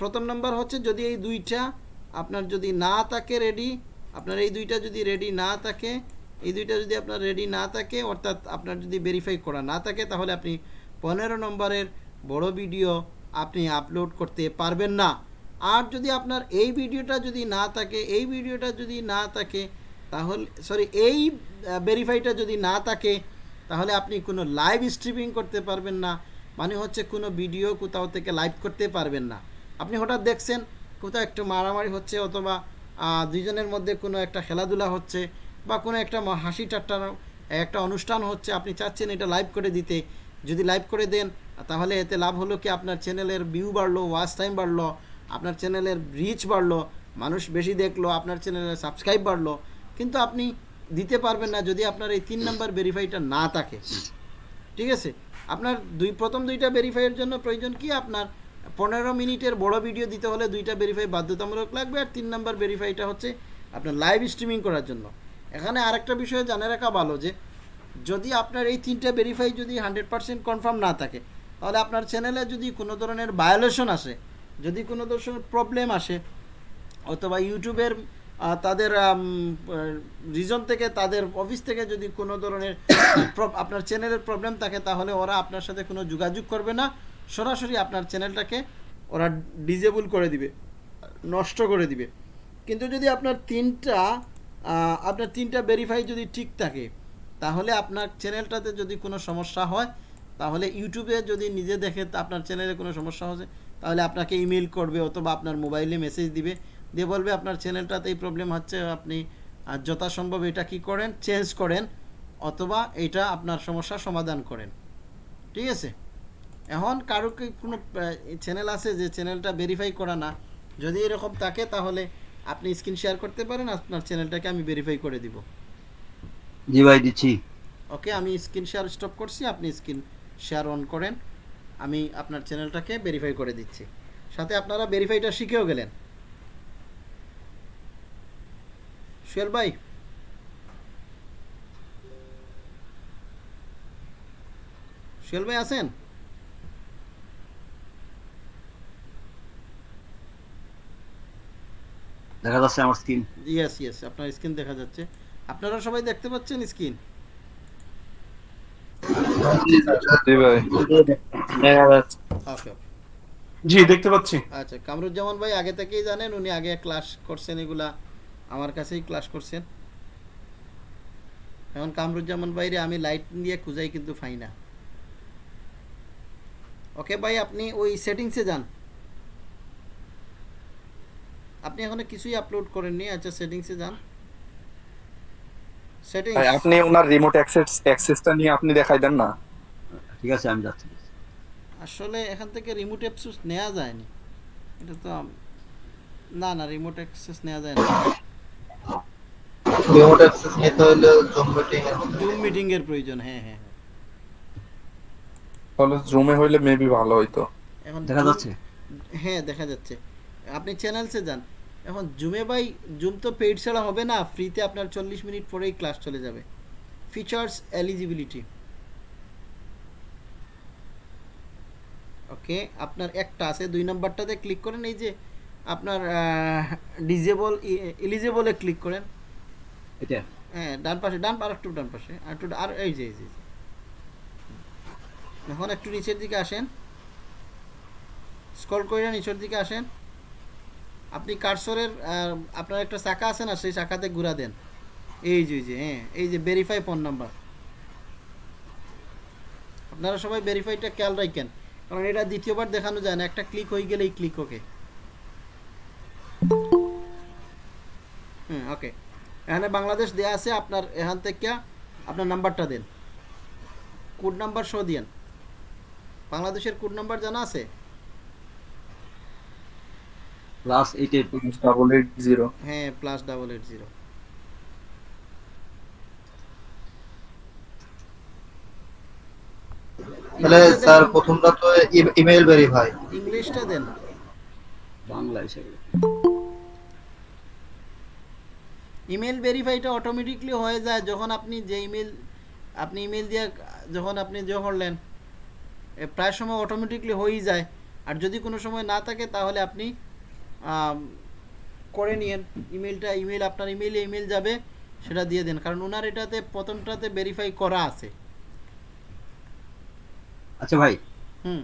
প্রথম নাম্বার হচ্ছে যদি এই দুইটা আপনার যদি না থাকে রেডি আপনার এই দুইটা যদি রেডি না থাকে, এই দুইটা যদি আপনার রেডি না থাকে, অর্থাৎ আপনার যদি ভেরিফাই করা না থাকে, তাহলে আপনি পনেরো নম্বরের বড় ভিডিও আপনি আপলোড করতে পারবেন না। আর যদি আপনার এই ভিডিওটা যদি না থাকে, এই ভিডিওটা যদি না থাকে, তাহলে সরি এই ভেরিফাইটা যদি না থাকে, তাহলে আপনি কোনো লাইভ স্ট্রিমিং করতে পারবেন না। মানে হচ্ছে কোনো ভিডিও কোথাও থেকে লাইভ করতে পারবেন না। আপনি হঠাৎ দেখছেন, কোথাও একটু মারামারি হচ্ছে অথবা দুইজনের মধ্যে কোনো একটা খেলাধুলা হচ্ছে বা কোনো একটা হাসি ঠাট্টার একটা অনুষ্ঠান হচ্ছে, আপনি চাচ্ছেন এটা লাইভ করে দিতে। যদি লাইভ করে দেন, তাহলে এতে লাভ হলো কি? আপনার চ্যানেলের ভিউ বাড়লো ওয়াচ টাইম বাড়লো, আপনার চ্যানেলের রিচ বাড়লো, মানুষ বেশি দেখল, আপনার চ্যানেলের সাবস্ক্রাইব বাড়লো। কিন্তু আপনি দিতে পারবেন না যদি আপনার এই তিন নাম্বার ভেরিফাইটা না থাকে। ঠিক আছে? আপনার দুই প্রথম দুইটা ভেরিফাইয়ের জন্য প্রয়োজন কি? আপনার পনেরো মিনিটের বড় ভিডিও দিতে হলে দুইটা ভেরিফাই বাধ্যতামূলক লাগবে আর তিন নম্বর ভেরিফাইটা হচ্ছে আপনার লাইভ স্ট্রিমিং করার জন্য। এখানে আরেকটা বিষয় জানে রাখা ভালো যে, যদি আপনার এই তিনটা ভেরিফাই যদি হান্ড্রেড পার্সেন্ট কনফার্ম না থাকে, তাহলে আপনার চ্যানেলে যদি কোনো ধরনের ভায়োলেশন আসে, যদি কোনো ধরনের প্রবলেম আসে, অথবা ইউটিউবের তাদের রিজন থেকে, তাদের অফিস থেকে যদি কোনো ধরনের আপনার চ্যানেলের প্রবলেম থাকে, তাহলে ওরা আপনার সাথে কোনো যোগাযোগ করবে না। সরাসরি আপনার চ্যানেলটাকে ওরা ডিজেবল করে দিবে, নষ্ট করে দিবে। কিন্তু যদি আপনার তিনটা আপনার তিনটা ভেরিফাই যদি ঠিক থাকে, তাহলে আপনার চ্যানেলটাতে যদি কোনো সমস্যা হয়, তাহলে ইউটিউবে যদি নিজে দেখে আপনার চ্যানেলে কোনো সমস্যা হচ্ছে, তাহলে আপনাকে ইমেল করবে অথবা আপনার মোবাইলে মেসেজ দিবে। দিয়ে বলবে আপনার চ্যানেলটাতে এই প্রবলেম হচ্ছে আপনি যথাসম্ভব এটা কি করেন চেঞ্জ করেন অথবা এটা আপনার সমস্যার সমাধান করেন। ঠিক আছে? এখন কারও কি কোনো চ্যানেল আছে যে চ্যানেলটা ভেরিফাই করা না? যদি এরকম থাকে তাহলে আপনি স্ক্রিন শেয়ার করতে পারেন আপনার চ্যানেলটাকে আমি ভেরিফাই করে দিব। জি ভাই দিচ্ছি। ওকে আমি স্ক্রিন শেয়ার স্টপ করছি আপনি স্ক্রিন শেয়ার অন করেন। আমি আপনার চ্যানেলটাকে ভেরিফাই করে দিচ্ছি। সাথে আপনারা ভেরিফাইটা শিখেও গেলেন। সুয়েল ভাই। সুয়েল ভাই আছেন? দেখা যাচ্ছে আমার স্ক্রিন ইয়েস ইয়েস আপনার স্ক্রিন দেখা যাচ্ছে। আপনারা সবাই দেখতে পাচ্ছেন স্ক্রিন জি ভাই। দেখা যাচ্ছে। ওকে জি দেখতে পাচ্ছি। আচ্ছা কামরুজ্জামান ভাই আগে থেকেই জানেন উনি আগে ক্লাস করছেন এগুলা। আমার কাছেই ক্লাস করছেন। এখন কামরুজ্জামান ভাইরে আমি লাইট দিয়ে খুঁজাই কিন্তু পাই না। ওকে ভাই আপনি ওই সেটিংসে যান। আপনি এখনও কিছুই আপলোড করেননি আচ্ছা সেটিংসে যান। সেটিংস ভাই আপনি ওনার রিমোট অ্যাক্সেস অ্যাক্সেসটা নিয়ে আপনি দেখাই দেন না। ঠিক আছে আমি যাচ্ছি। আসলে এখান থেকে রিমোট অ্যাক্সেস নেওয়া যায়নি। এটা তো না না রিমোট অ্যাক্সেস নেওয়া যায় না রিমোট অ্যাক্সেস নিতে হলে জুম মিটিং এর জুম মিটিং এর প্রয়োজন হ্যাঁ হ্যাঁ হ্যাঁ। তাহলে জুমে হইলে মেবি ভালো হইতো। এখন দেখা যাচ্ছে। হ্যাঁ দেখা যাচ্ছে। আপনি চ্যানেলসে যান। এখন জুমে বাই জুম তো পেইড ছাড়া হবে না ফ্রিতে আপনার চল্লিশ মিনিট পরেই ক্লাস চলে যাবে। ফিচার্স এলিজিবিলিটি ওকে আপনার একটা আছে দুই নম্বরটাতে ক্লিক করেন এই যে আপনার ডিজেবল এলিজেবলে ক্লিক করেন। হ্যাঁ ডান পাশে, ডান আর একটু ডান পাশে আর একটু আর এই যে এই যে এখন একটু নিচের দিকে আসেন। স্ক্রল করে নিচের দিকে আসেন। আপনি কার্সরের আপনার একটা চাকা আছে না, সেই চাকাতে ঘুরা দেন। এই যে যে হ্যাঁ এই যে ভেরিফাই ফোন নাম্বার আপনারা সবাই ভেরিফাইটা খেয়াল রাখেন, কারণ এটা দ্বিতীয়বার দেখানো যায় না, একটা ক্লিক হয়ে গেলেই ক্লিক ওকে হুম ওকে এখানে বাংলাদেশ দেয়া আছে আপনার এখান থেকে আপনার নাম্বারটা দেন। কোড নাম্বার শো দিয়েন। বাংলাদেশের কোড নাম্বার জানা আছে? Plus eight eight double eight zero হ্যাঁ প্লাস ডাবল এইট জিরো তাহলে স্যার প্রথমটা তো ইমেল ভেরিফাই ইংলিশটা দেন। বাংলা হিসেবে। ইমেল ভেরিফাইটা অটোমেটিকলি হয়ে যায় যখন আপনি যে ইমেল আপনি ইমেল দিয়ে যখন আপনি যে করলেন প্রায় সময় অটোমেটিকলি হয়েই যায়। আর যদি কোনো সময় না থাকে তাহলে আপনি করে নিয়েন। ইমেলটা ইমেল আপনার ইমেলে ইমেল যাবে সেটা দিয়ে দেন। কারণ ওনার এটাতে প্রথমটাতে ভেরিফাই করা আছে। আচ্ছা ভাই। হুম।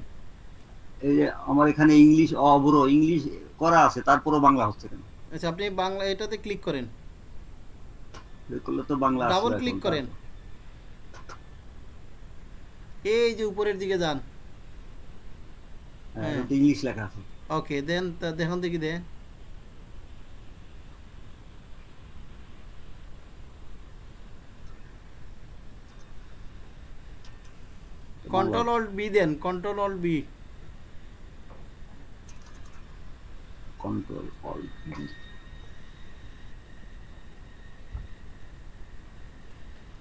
এই যে আমার এখানে ইংলিশ অবরো ইংলিশ করা আছে তারপরও বাংলা হচ্ছে কেন? আচ্ছা আপনি বাংলা এটাতে ক্লিক করেন। করলে তো বাংলা ডাবল ক্লিক করেন। এই যে উপরের দিকে যান। হ্যাঁ, হ্যাঁ। ইংলিশ লেখা আছে। ওকে দেন দেখুন দেখি দে। Control alt B then control alt B control alt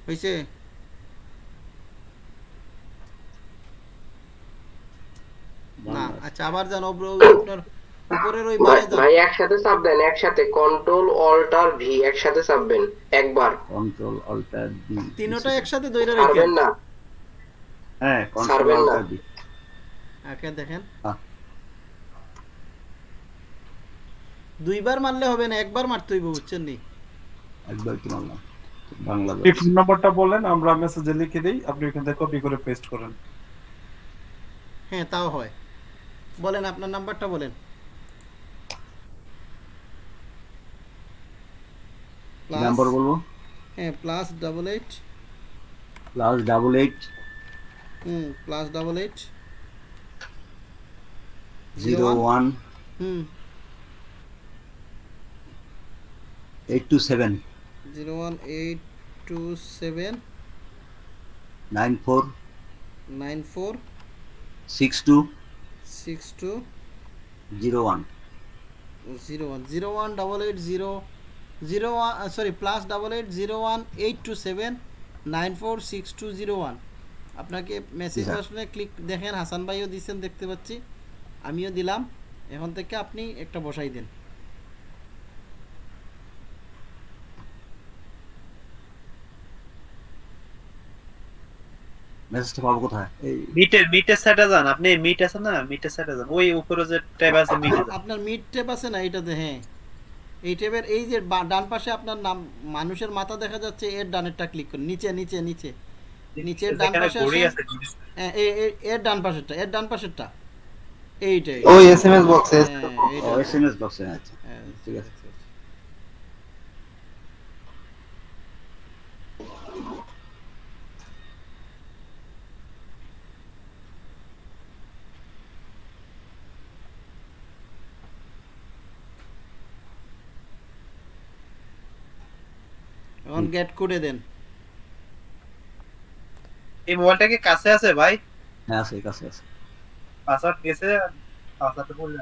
হয়েছে না আচ্ছা আবার যান আপনার উপরের ওই বারে যান ভাই একসাথে চাপ দেন একসাথে। কন্ট্রোল অল্টার ভি একসাথে চাপবেন একবার। কন্ট্রোল অল্টার ডি তিনোটা একসাথে। পারবেন রাখেন? না। হ্যাঁ কন্ট্রোল। অল্টার ডি ওকে দেখেন। দুইবার মারলে হবে না একবার মারতে হইব বুঝছেন নি? একবার কি মারলাম? বাংলা এই ফোন নাম্বারটা বলেন আমরা মেসেজে লিখে দেই আপনি ওখান থেকে কপি করে পেস্ট করেন। হ্যাঁ তাও হয়। বলেন আপনার নাম্বারটা বলেন। নাম্বার বলব? হ্যাঁ plus double eight plus double eight hmm plus double eight zero one hmm. Eight two seven zero one eight two seven nine four nine four six two six two zero one zero one zero one double eight zero zero one sorry plus double eight zero one eight two seven nine four six two zero one আপনাকে message আসলে click দেখেন হাসান ভাইও দিচ্ছেন দেখতে পাচ্ছি। আমিও দিলাম। এখন থেকে আপনি একটা বসাই দেন। মেসেজটা পাবো কোথায়? এই মিটের মিটের সাইডে যান। আপনি মিট আছে না? যান। ওই উপরে যে ট্যাব আছে মিটে আপনার মিড টেপ আছে না এইটাতে? হ্যাঁ। এই টেপের এই যে ডান পাশে আপনার নাম মানুষের মাথা দেখা যাচ্ছে এর ডানেরটা ক্লিক করুন। নিচে নিচে নিচে। নিচের ডান পাশে আছে হ্যাঁ এর ডান পাশেরটা এর ডান পাশেরটা। এইটাই। ওই এসএমএস বক্সে হ্যাঁ, এইটা। এস এম এস বক্সে আছে। হ্যাঁ, ঠিক আছে। এখন গেট করে দেন। এই মোবাইলটা কি কাছে আছে ভাই? হ্যাঁ আছে কাছে আছে। পাসওয়ার্ড গেছে পাসওয়ার্ডটা বললে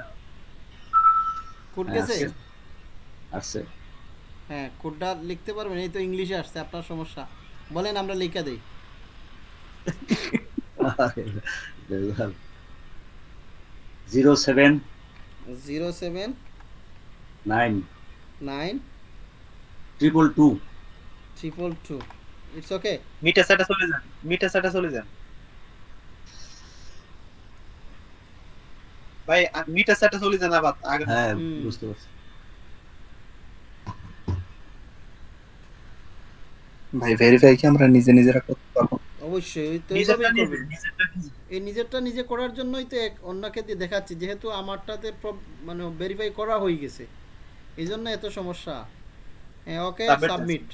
কোড হ্যাঁ, গেছে? আছে। আসছে হ্যাঁ কোডটা লিখতে পারবেন এই তো ইংলিশে আসছে আপনার সমস্যা। বলেন আমরা লিখে দেই। Zero seven zero seven nine nine triple two triple two it's okay মিটের সাইডে চলে যান মিটের সাইডে চলে যান ভাই মিটের সাইডে চলে যান আবার আগে হ্যাঁ বুঝতে পারছি। ভাই ভেরিফাই কি আমরা নিজে নিজেরা করতে পারব? অবশ্যই তো। এই নিজেরটা নিজে করার জন্যই তো এক অন্যকে দিয়ে দেখাচ্ছি যেহেতু আমারটাতে মানে ভেরিফাই করা হয়ে গেছে। এই জন্য এত সমস্যা। হ্যাঁ ওকে সাবমিট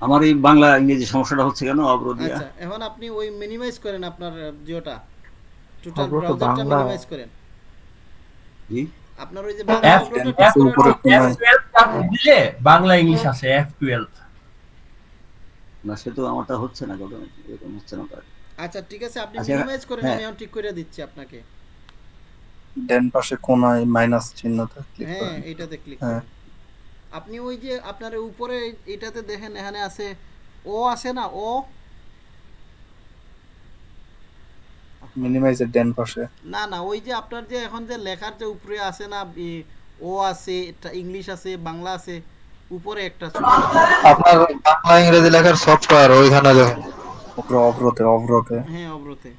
আমার এই বাংলা ইংরেজি সমস্যাটা হচ্ছে কেন? অবরোধ আচ্ছা এখন আপনি ওই মিনিমাইজ করেন আপনার জিওটা। টোটাল ব্রাউজারটা বাংলা। মিনিমাইজ করেন। জি? আপনার ওই যে F12 দিলে বাংলা ইংলিশ আছে এফ টুয়েলভ না সে তো আমারটা হচ্ছে না কত এরকম হচ্ছে না তার। আচ্ছা ঠিক আছে আপনি আচ্ছা, মিনিমাইজ করেন হ্যাঁ। আমি এখন ঠিক করে দিচ্ছি আপনাকে। ডান পাশে কোনায় মাইনাস চিহ্নটা ক্লিক হ্যাঁ করেন। এইটাতে ক্লিক হ্যাঁ। করেন। আপনি ওই যে আপনার উপরে এটাতে দেখেন এখানে আছে ও আছে না ও মিনিমাইজের ডান পাশে না না ওই যে আপনার যে এখন যে লেখার যে উপরে আছে না ও আছে এটা ইংলিশ আছে বাংলা আছে উপরে একটা আপনার বাংলা ইংরেজি লেখার সফটওয়্যার ওইখানে দেখুন। উপরে অবরোধে অবরোধে হ্যাঁ অবরতে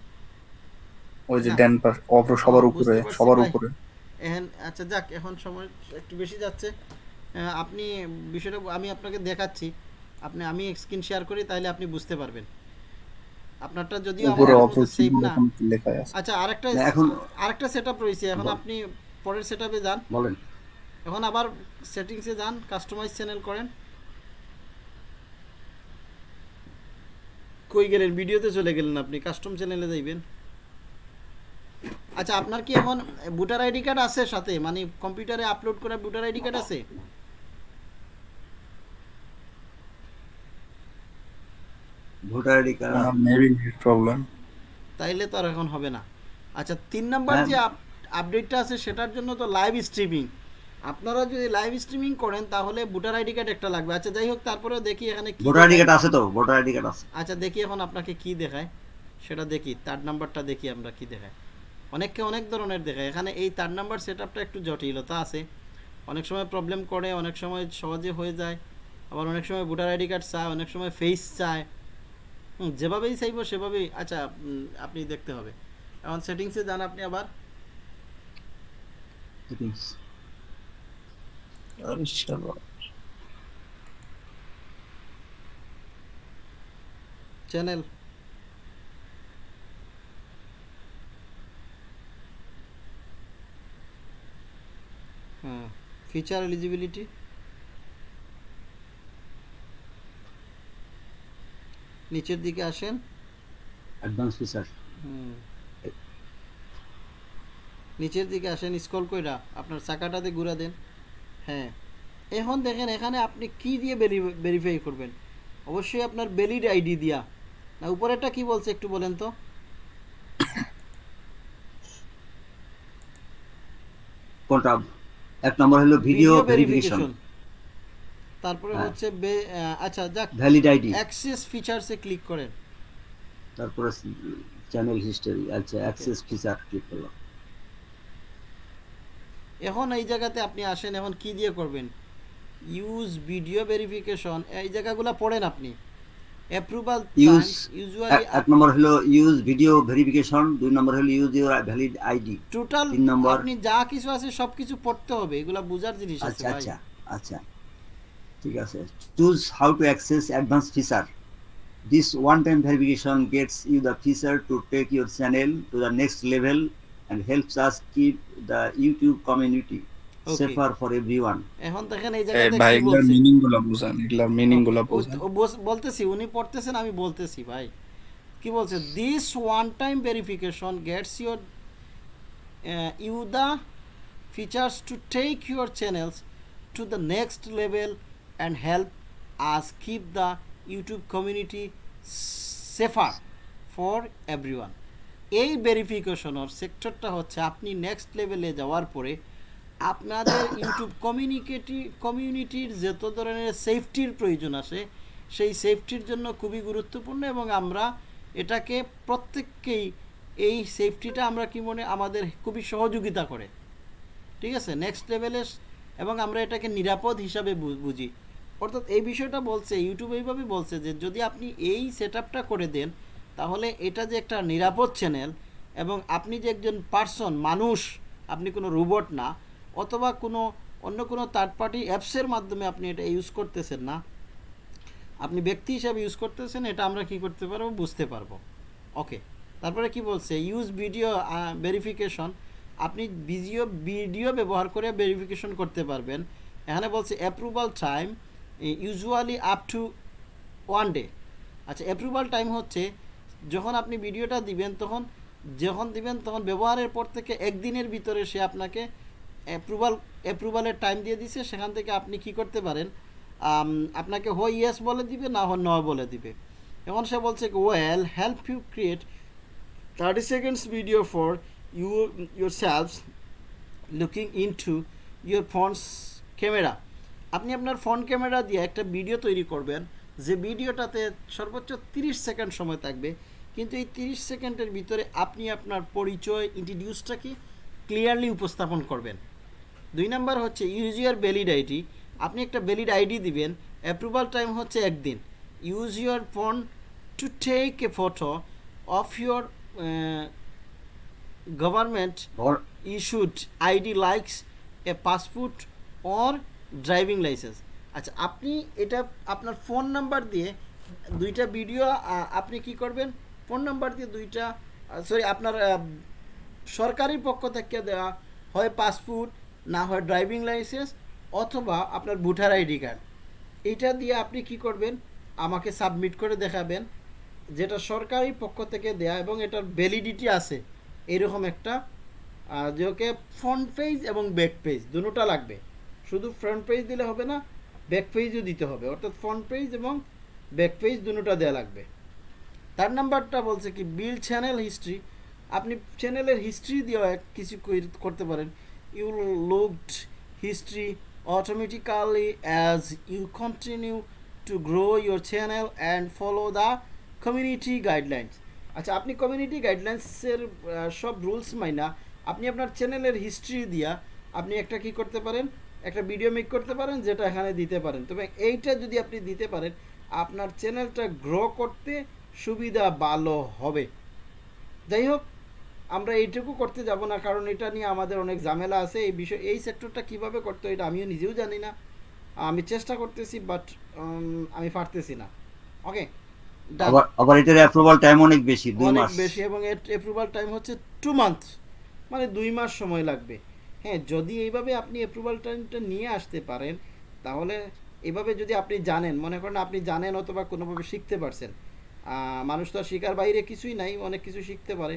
ওই যে না। ডান পাশ অবর সবার উপরে সবার উপরে। এখন আচ্ছা যাক এখন সময় একটু বেশি যাচ্ছে। আপনি বিষয়টা আমি আপনাকে দেখাচ্ছি। আপনি আমি স্ক্রিন শেয়ার করি তাহলে আপনি বুঝতে পারবেন। আপনারটা যদিও আমার সেভ না। আচ্ছা আরেকটা এখন- আরেকটা সেটআপ রয়েছে। এখন আপনি পরের সেটআপে যান। বলেন। এখন আবার সেটিংসে যান কাস্টমাইজ চ্যানেল করেন। কই গেলেন? ভিডিওতে চলে গেলেন আপনি কাস্টম চ্যানেলে যাইবেন। আচ্ছা আপনার কি এখন ভোটার আইডি কার্ড আছে সাথে? মানে কম্পিউটারে আপলোড করা ভোটার আইডি কার্ড আছে? Voter ID card. Maybe problem তাইলে তো আর এখন হবে না। আচ্ছা তিন নাম্বার হ্যাঁ। যে আপডেটটা আছে সেটার জন্য তো লাইভ স্ট্রিমিং আপনারা যদি লাইভ স্ট্রিমিং করেন তাহলে ভোটার আইডি কার্ড একটা লাগবে। আচ্ছা যাই হোক তারপরে দেখি এখানে কি ভোটার আইডি কার্ড আছে তো ভোটার আইডি কার্ড আছে। আচ্ছা দেখি এখন আপনাকে কি দেখায়। সেটা দেখি তার নাম্বারটা দেখি আমরা কি দেখায়। অনেককে অনেক ধরনের দেখায়। এখানে এই তার নাম্বার সেট একটু জটিলতা আছে। অনেক সময় প্রবলেম করে অনেক সময় সহজে হয়ে যায়। আবার অনেক সময় ভোটার আইডি কার্ড চায় অনেক সময় ফেস চায়। যেভাবেই চাইব সেভাবেই। আচ্ছা আপনি দেখতে হবে। এখন সেটিংসে যান আপনি আবার। চ্যানেল হ্যাঁ ফিচার এলিজিবিলিটি নিচের দিকে আসেন। Advance feature hmm. নিচের দিকে আসেন স্ক্রল কইরা আপনার চাকাটাতে ঘুরা দেন। হ্যাঁ। এখন দেখেন এখানে আপনি কি দিয়ে ভেরিফাই করবেন? অবশ্যই আপনার ভ্যালিড আইডি দিয়া। না উপরেরটা কি বলছে একটু বলেন তো? কোনটা? এক নম্বর হলো ভিডিও ভেরিফিকেশন তারপরে হ্যাঁ। হচ্ছে আচ্ছা যাক ভ্যালিড আইডি অ্যাক্সেস ফিচারসে ক্লিক করেন। তারপরে চ্যানেল হিস্টোরি আচ্ছা অ্যাক্সেস ফিচার ক্লিক করলাম। এখন এই জায়গাতে আপনি আসেন এখন কি দিয়ে করবেন? ইউজ ভিডিও ভেরিফিকেশন এই জায়গাগুলো পড়েন আপনি। অ্যাপ্রুভাল ইউজ ইউজুয়ালি এক নম্বর হলো ইউজ ভিডিও ভেরিফিকেশন দুই নম্বর হলো use your valid ID total তিন নম্বর আপনি যা কিছু আছে সবকিছু পড়তে হবে এগুলা বোঝার জিনিস আছে আচ্ছা আচ্ছা আচ্ছা। ঠিক আছে। Choose how to access advance feature this one time verification gets you the feature to take your channel to the next level and helps us keep the YouTube community Okay. safer for everyone. এখন দেখেন এই জায়গাতে ভাই বলছে? মিনিংগুলা বুঝান এগুলার মিনিংগুলা বুঝান। বলতেছি উনি পড়তেছেন আমি বলতেছি ভাই। কি বলছে? This one time verification gets your you the features to take your channels to the next level and help us keep the YouTube community safer for everyone এই ভেরিফিকেশনের সেক্টরটা হচ্ছে আপনি নেক্সট লেভেলে যাওয়ার পরে আপনাদের ইউটিউব কমিউনিকেটি কমিউনিটির যত ধরনের সেফটির প্রয়োজন আছে সেই সেফটির জন্য খুবই গুরুত্বপূর্ণ এবং আমরা এটাকে প্রত্যেককেই এই সেফটিটা আমরা কি মনে আমাদের খুবই সহযোগিতা করে। ঠিক আছে? নেক্সট লেভেলে এবং আমরা এটাকে নিরাপদ হিসাবে বুঝি। অর্থাৎ এই বিষয়টা বলছে ইউটিউব এইভাবে বলছে যে যদি আপনি এই সেট করে দেন, তাহলে এটা যে একটা নিরাপদ চ্যানেল এবং আপনি যে একজন পার্সন মানুষ, আপনি কোনো রোবট না, অথবা কোনো অন্য কোনো থার্ড পার্টি অ্যাপসের মাধ্যমে আপনি এটা ইউজ করতেছেন না, আপনি ব্যক্তি হিসাবে ইউজ করতেছেন, এটা আমরা কি করতে পারব? বুঝতে পারব। ওকে তারপরে কি বলছে? ইউজ ভিডিও ভেরিফিকেশন আপনি ভিডিও ভিডিও ব্যবহার করে ভেরিফিকেশন করতে পারবেন। এখানে বলছে approval time usually up to one day আচ্ছা অ্যাপ্রুভাল টাইম হচ্ছে যখন আপনি ভিডিওটা দিবেন, তখন যখন দিবেন, তখন ব্যবহারের পর থেকে একদিনের ভিতরে সে আপনাকে অ্যাপ্রুভাল অ্যাপ্রুভালের টাইম দিয়ে দিছে। সেখান থেকে আপনি কি করতে পারেন? আপনাকে হয় ইয়েস বলে দিবে, না হয় ন বলে দিবে। এখন সে বলছে well help you create thirty seconds video for you your selves looking into your phones camera আপনি আপনার ফোন ক্যামেরা দিয়ে একটা ভিডিও তৈরি করবেন যে ভিডিওটাতে সর্বোচ্চ 30 সেকেন্ড সময় থাকবে। কিন্তু এই 30 সেকেন্ডের ভিতরে আপনি আপনার পরিচয় ইন্ট্রোডিউসটা কি ক্লিয়ারলি উপস্থাপন করবেন। দুই নাম্বার হচ্ছে ইউজ ইয়ার ভ্যালিড আইডি আপনি একটা ভ্যালিড আইডি দিবেন অ্যাপ্রুভাল টাইম হচ্ছে একদিন। Use your phone to take a photo of your government issued ID likes a passport or driving licence আচ্ছা আপনি এটা আপনার ফোন নাম্বার দিয়ে দুইটা ভিডিও আপনি কি করবেন? ফোন নাম্বার দিয়ে দুইটা সরি আপনার সরকারি পক্ষ থেকে দেওয়া হয় পাসপোর্ট না হয় ড্রাইভিং লাইসেন্স অথবা আপনার ভোটার আইডি কার্ড এইটা দিয়ে আপনি কি করবেন? আমাকে সাবমিট করে দেখাবেন, যেটা সরকারি পক্ষ থেকে দেয়া এবং এটার ভ্যালিডিটি আছে। এরকম একটা যে ওকে ফ্রন্ট পেজ এবং ব্যাক পেজ দুটোটা লাগবে। শুধু ফ্রন্ট পেজ দিলে হবে না ব্যাক পেজও দিতে হবে। অর্থাৎ ফ্রন্ট পেজ এবং ব্যাক পেজ দুটোটা দেওয়া লাগবে। তার নাম্বারটা বলছে কি বিল চ্যানেল হিস্ট্রি আপনি চ্যানেলের হিস্ট্রি এক কিছু করতে পারেন। You looked history automatically as you continue to grow your channel and follow the community guidelines আচ্ছা আপনি কমিউনিটি গাইডলাইন্সের সব রুলস মাইনা, আপনি আপনার চ্যানেলের হিস্ট্রি দিয়া আপনি একটা কি করতে পারেন? একটা ভিডিও মেক করতে পারেন যেটা এখানে দিতে পারেন। তবে এইটা যদি আপনি দিতে পারেন আপনার চ্যানেলটা গ্রো করতে সুবিধা ভালো হবে। যাই হোক আমরা এইটুকু করতে যাব না কারণ এটা নিয়ে আমাদের অনেক ঝামেলা আছে। এই বিষয় এই সেক্টরটা কীভাবে করতে হয় এটা আমিও নিজেও জানি না। আমি চেষ্টা করতেছি বাট আমি পারতেছি না। ওকে আবার এটার অ্যাপ্রুভাল টাইম অনেক বেশি দুই অনেক মাস। বেশি এবং এর অ্যাপ্রুভাল টাইম হচ্ছে টু মান্থ মানে দুই মাস সময় লাগবে। হ্যাঁ যদি এইভাবে আপনি অ্যাপ্রুভাল টাইমটা নিয়ে আসতে পারেন, তাহলে এভাবে যদি আপনি জানেন, মনে করেন আপনি জানেন অথবা কোনোভাবে শিখতে পারছেন মানুষ তো আর শিকার বাইরে কিছুই নাই, অনেক কিছু শিখতে পারে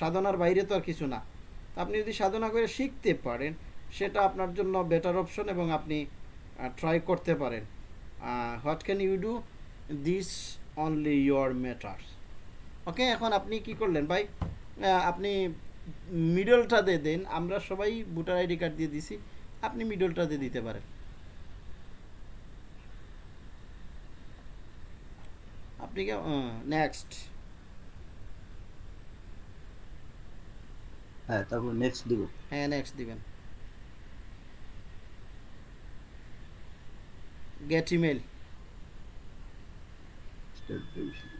সাধনার বাইরে তো আর কিছু না। আপনি যদি সাধনা করে শিখতে পারেন, সেটা আপনার জন্য বেটার অপশন এবং আপনি ট্রাই করতে পারেন। What can you do this only your matters okay এখন আপনি কি করলেন ভাই? আপনি মিডলটা দিয়ে দেন আমরা সবাই ভোটার আইডি কার্ড দিয়ে দিছি আপনি মিডলটা দিয়ে দিতে পারেন। আপনি কি নেক্সট হ্যাঁ তারপর নেক্সট দিব। হ্যাঁ নেক্সট দিবেন। Get email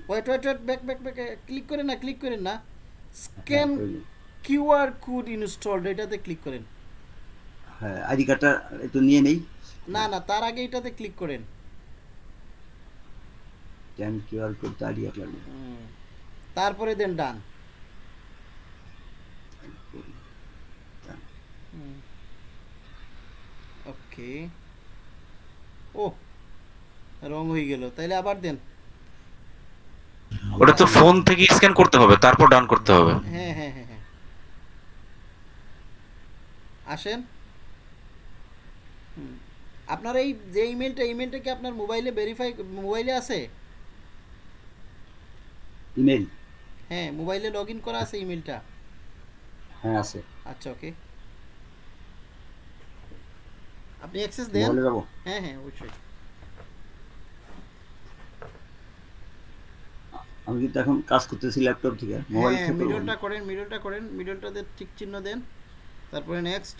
wait wait wait back back back click করেন না ক্লিক করেন না। স্ক্যান কিউআর কোড ইনস্টলড এটাতে ক্লিক করেন। হ্যাঁ আইডি কার্ডটা একটু নিয়ে নেই। না না তার আগে এটাতে ক্লিক করেন। Scan QR code ID card hmm. তারপরে দেন ডান। ওকে। ও রং হয়ে গেল তাইলে আবার দেন। ওটা তো ফোন থেকে স্ক্যান করতে হবে তারপর ডান করতে হবে। হ্যাঁ হ্যাঁ হ্যাঁ হ্যাঁ আসেন। আপনার এই যে ইমেলটা ইমেলটা কি আপনার মোবাইলে ভেরিফাই মোবাইলে আছে? ইমেল হ্যাঁ মোবাইলে লগ ইন করা আছে ইমেলটা? হ্যাঁ আছে। আচ্ছা ওকে। আপনি অ্যাক্সেস দেন? হ্যাঁ হ্যাঁ অবশ্যই। আমি কিন্তু এখন কাজ করতেছি ল্যাপটপ থেকে মোবাইল থেকে মিডলটা করেন মিডলটা করেন মিডলটাতে ঠিক চিহ্ন দেন। তারপরে নেক্সট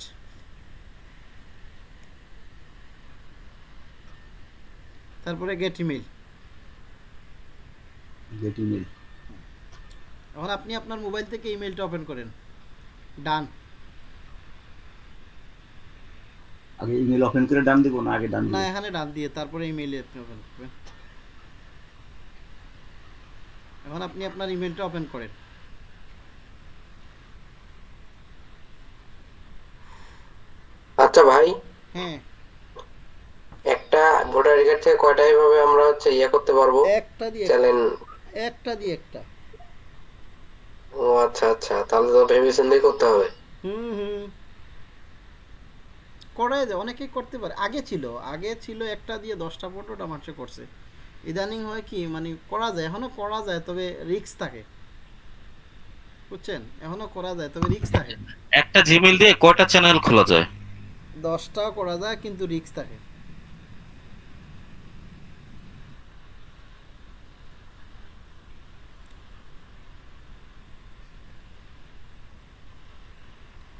তারপরে গেট ইমেল গেট ইমেল এখন আপনি আপনার মোবাইল থেকে ইমেলটা ওপেন করেন। ডান আগে ইমেল ওপেন করে ডান দিব না আগে ডান না এখানে ডান দিয়ে তারপরে ইমেল আপনি ওপেন করবেন। এখন আপনি আপনার ইমেলটা ওপেন করেন। আচ্ছা ভাই। একটা ভোটার থেকে কয়টা এভাবে আমরা হচ্ছে ইয়ে করতে পারব? একটা দিয়ে চ্যানেল একটা দিয়ে একটা। ও আচ্ছা আচ্ছা। তাহলে তো ভেবে করতে হবে। হুম হুম। করাই যায়। অনেকেই করতে পারে। আগে ছিল। আগে ছিল একটা দিয়ে দশটা পনেরোটা মানুষে করছে। ইদানিং হয় কি মানে করা যায়। এখনও করা যায় তবে রিস্ক থাকে। বুঝছেন? এখনও করা যায় তবে রিক্স থাকে। একটা জিমেইল দিয়ে কয়টা চ্যানেল খোলা যায়? দশটাও করা যায় কিন্তু রিস্ক থাকে।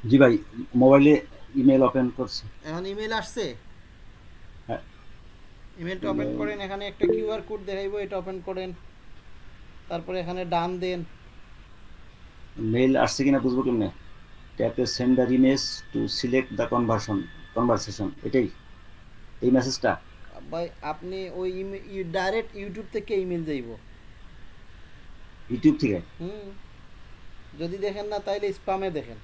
জি ভাই মোবাইলে ইমেল ওপেন করছি। এখন ইমেল আসছে? হ্যাঁ। ইমেলটা ওপেন করেন এখানে একটা কিউআর কোড দেখাইবো এটা ওপেন করেন। তারপরে এখানে ডান দেন। মেইল আসছে কিনা বুঝব কেমনে? ট্যাপে send the image to select the conversion conversation এটাই। এই মেসেজটা ভাই আপনি ওই ডাইরেক্ট ইউটিউব থেকে ইমেল যাইব ইউটিউব থেকে? হুম। যদি দেখেন না তাইলে স্প্যামে দেখেন।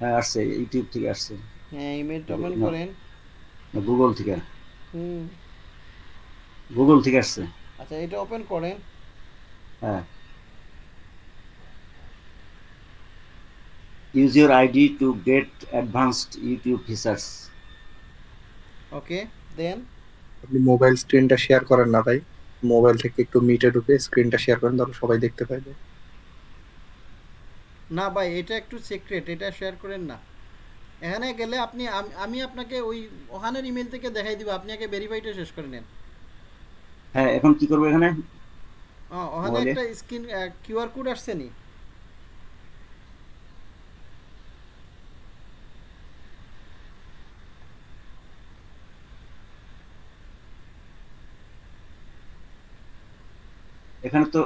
হ্যাঁ আসছে ইউটিউব থেকে আসছে। হ্যাঁ ইমেলটা ওপেন না। করেন। গুগল থেকে। হুম। গুগল থেকে আসছে। আচ্ছা এটা ওপেন করেন। হ্যাঁ। Use your ID to get advanced YouTube features okay then আপনি মোবাইল স্ক্রিনটা শেয়ার করেন না ভাই। মোবাইল থেকে একটু মিটে ঢুকে স্ক্রিনটা শেয়ার করেন তাহলে সবাই দেখতে পাইবে। না ভাই এটা একটু সিক্রেট এটা শেয়ার করেন না। এখানে গেলে আপনি আমি আপনাকে ওই ওখানের ইমেল থেকে দেখাই দিব আপনি আগে ভেরিফাইটা শেষ করে নেন। হ্যাঁ এখন কি করব এখানে? ও, ওখানে একটা স্ক্রিন কিউআর কোড আসছে নি? এখানে তো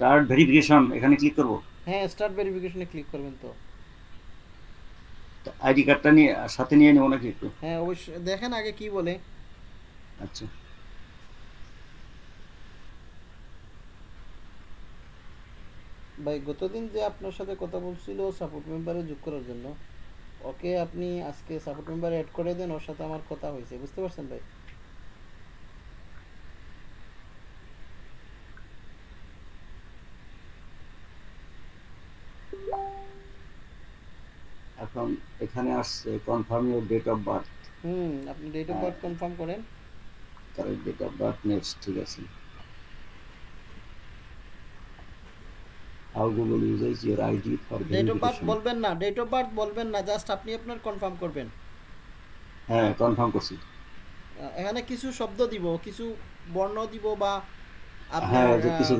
স্টার্ট ভেরিফিকেশন এখানে ক্লিক করব? হ্যাঁ স্টার্ট ভেরিফিকেশনে ক্লিক করবেন তো। আইডি কার্ডটা নিয়ে সাথে নিয়ে নেব নাকি একটু? হ্যাঁ অবশ্যই। দেখেন আগে কি বলে। আচ্ছা। ভাই গতদিন যে আপনার সাথে কথা বলছিল সাপোর্ট মেম্বারে যোগ করার জন্য ওকে আপনি আজকে সাপোর্ট মেম্বারে অ্যাড করে দেন ওর সাথে আমার কথা হয়েছে। বুঝতে পারছেন ভাই? এখন এখানে আসছে confirm your date of birth hmm আপনি ডেট অফ। বার্থ কনফার্ম করেন। Correct date of birth next ঠিক আছে। How Google uses your ID for date of birth বলবেন না ডেট অফ বার্থ বলবেন না জাস্ট আপনি আপনার কনফার্ম করবেন। হ্যাঁ কনফার্ম করছি। এখানে কিছু শব্দ দিব কিছু বর্ণ দিব বা হ্যাঁ কিছু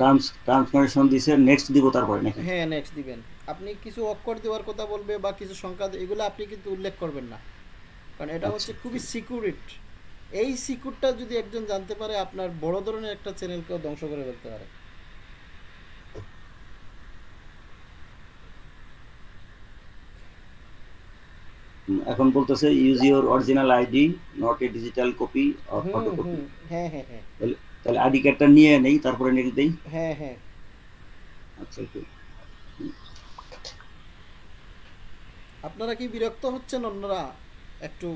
টার্মস ট্রান্সফরমেশন দিছে নেক্সট দিব তারপরে নাকি? হ্যাঁ নেক্সট দিবেন। আপনি কিছু অক্ষর দেওয়ার কথা বলবে বা কিছু সংখ্যা এগুলো আপনি কিন্তু উল্লেখ করবেন না। কারণ এটা হচ্ছে খুবই সিকিউরিট এই সিকিউরটা যদি একজন জানতে পারে আপনার বড় ধরনের একটা চ্যানেলকেও ধ্বংস করে ফেলতে পারে। এখন বলতেছে use your original ID not a digital copy or photocopy হ্যাঁ হ্যাঁ হ্যাঁ। তাহলে আইডি কার্ডটা নিয়ে নেই তারপরে নেক্সট দেই হ্যাঁ হ্যাঁ। আচ্ছা আপনারা কি বিরক্ত হচ্ছেন? অন্যরা একটু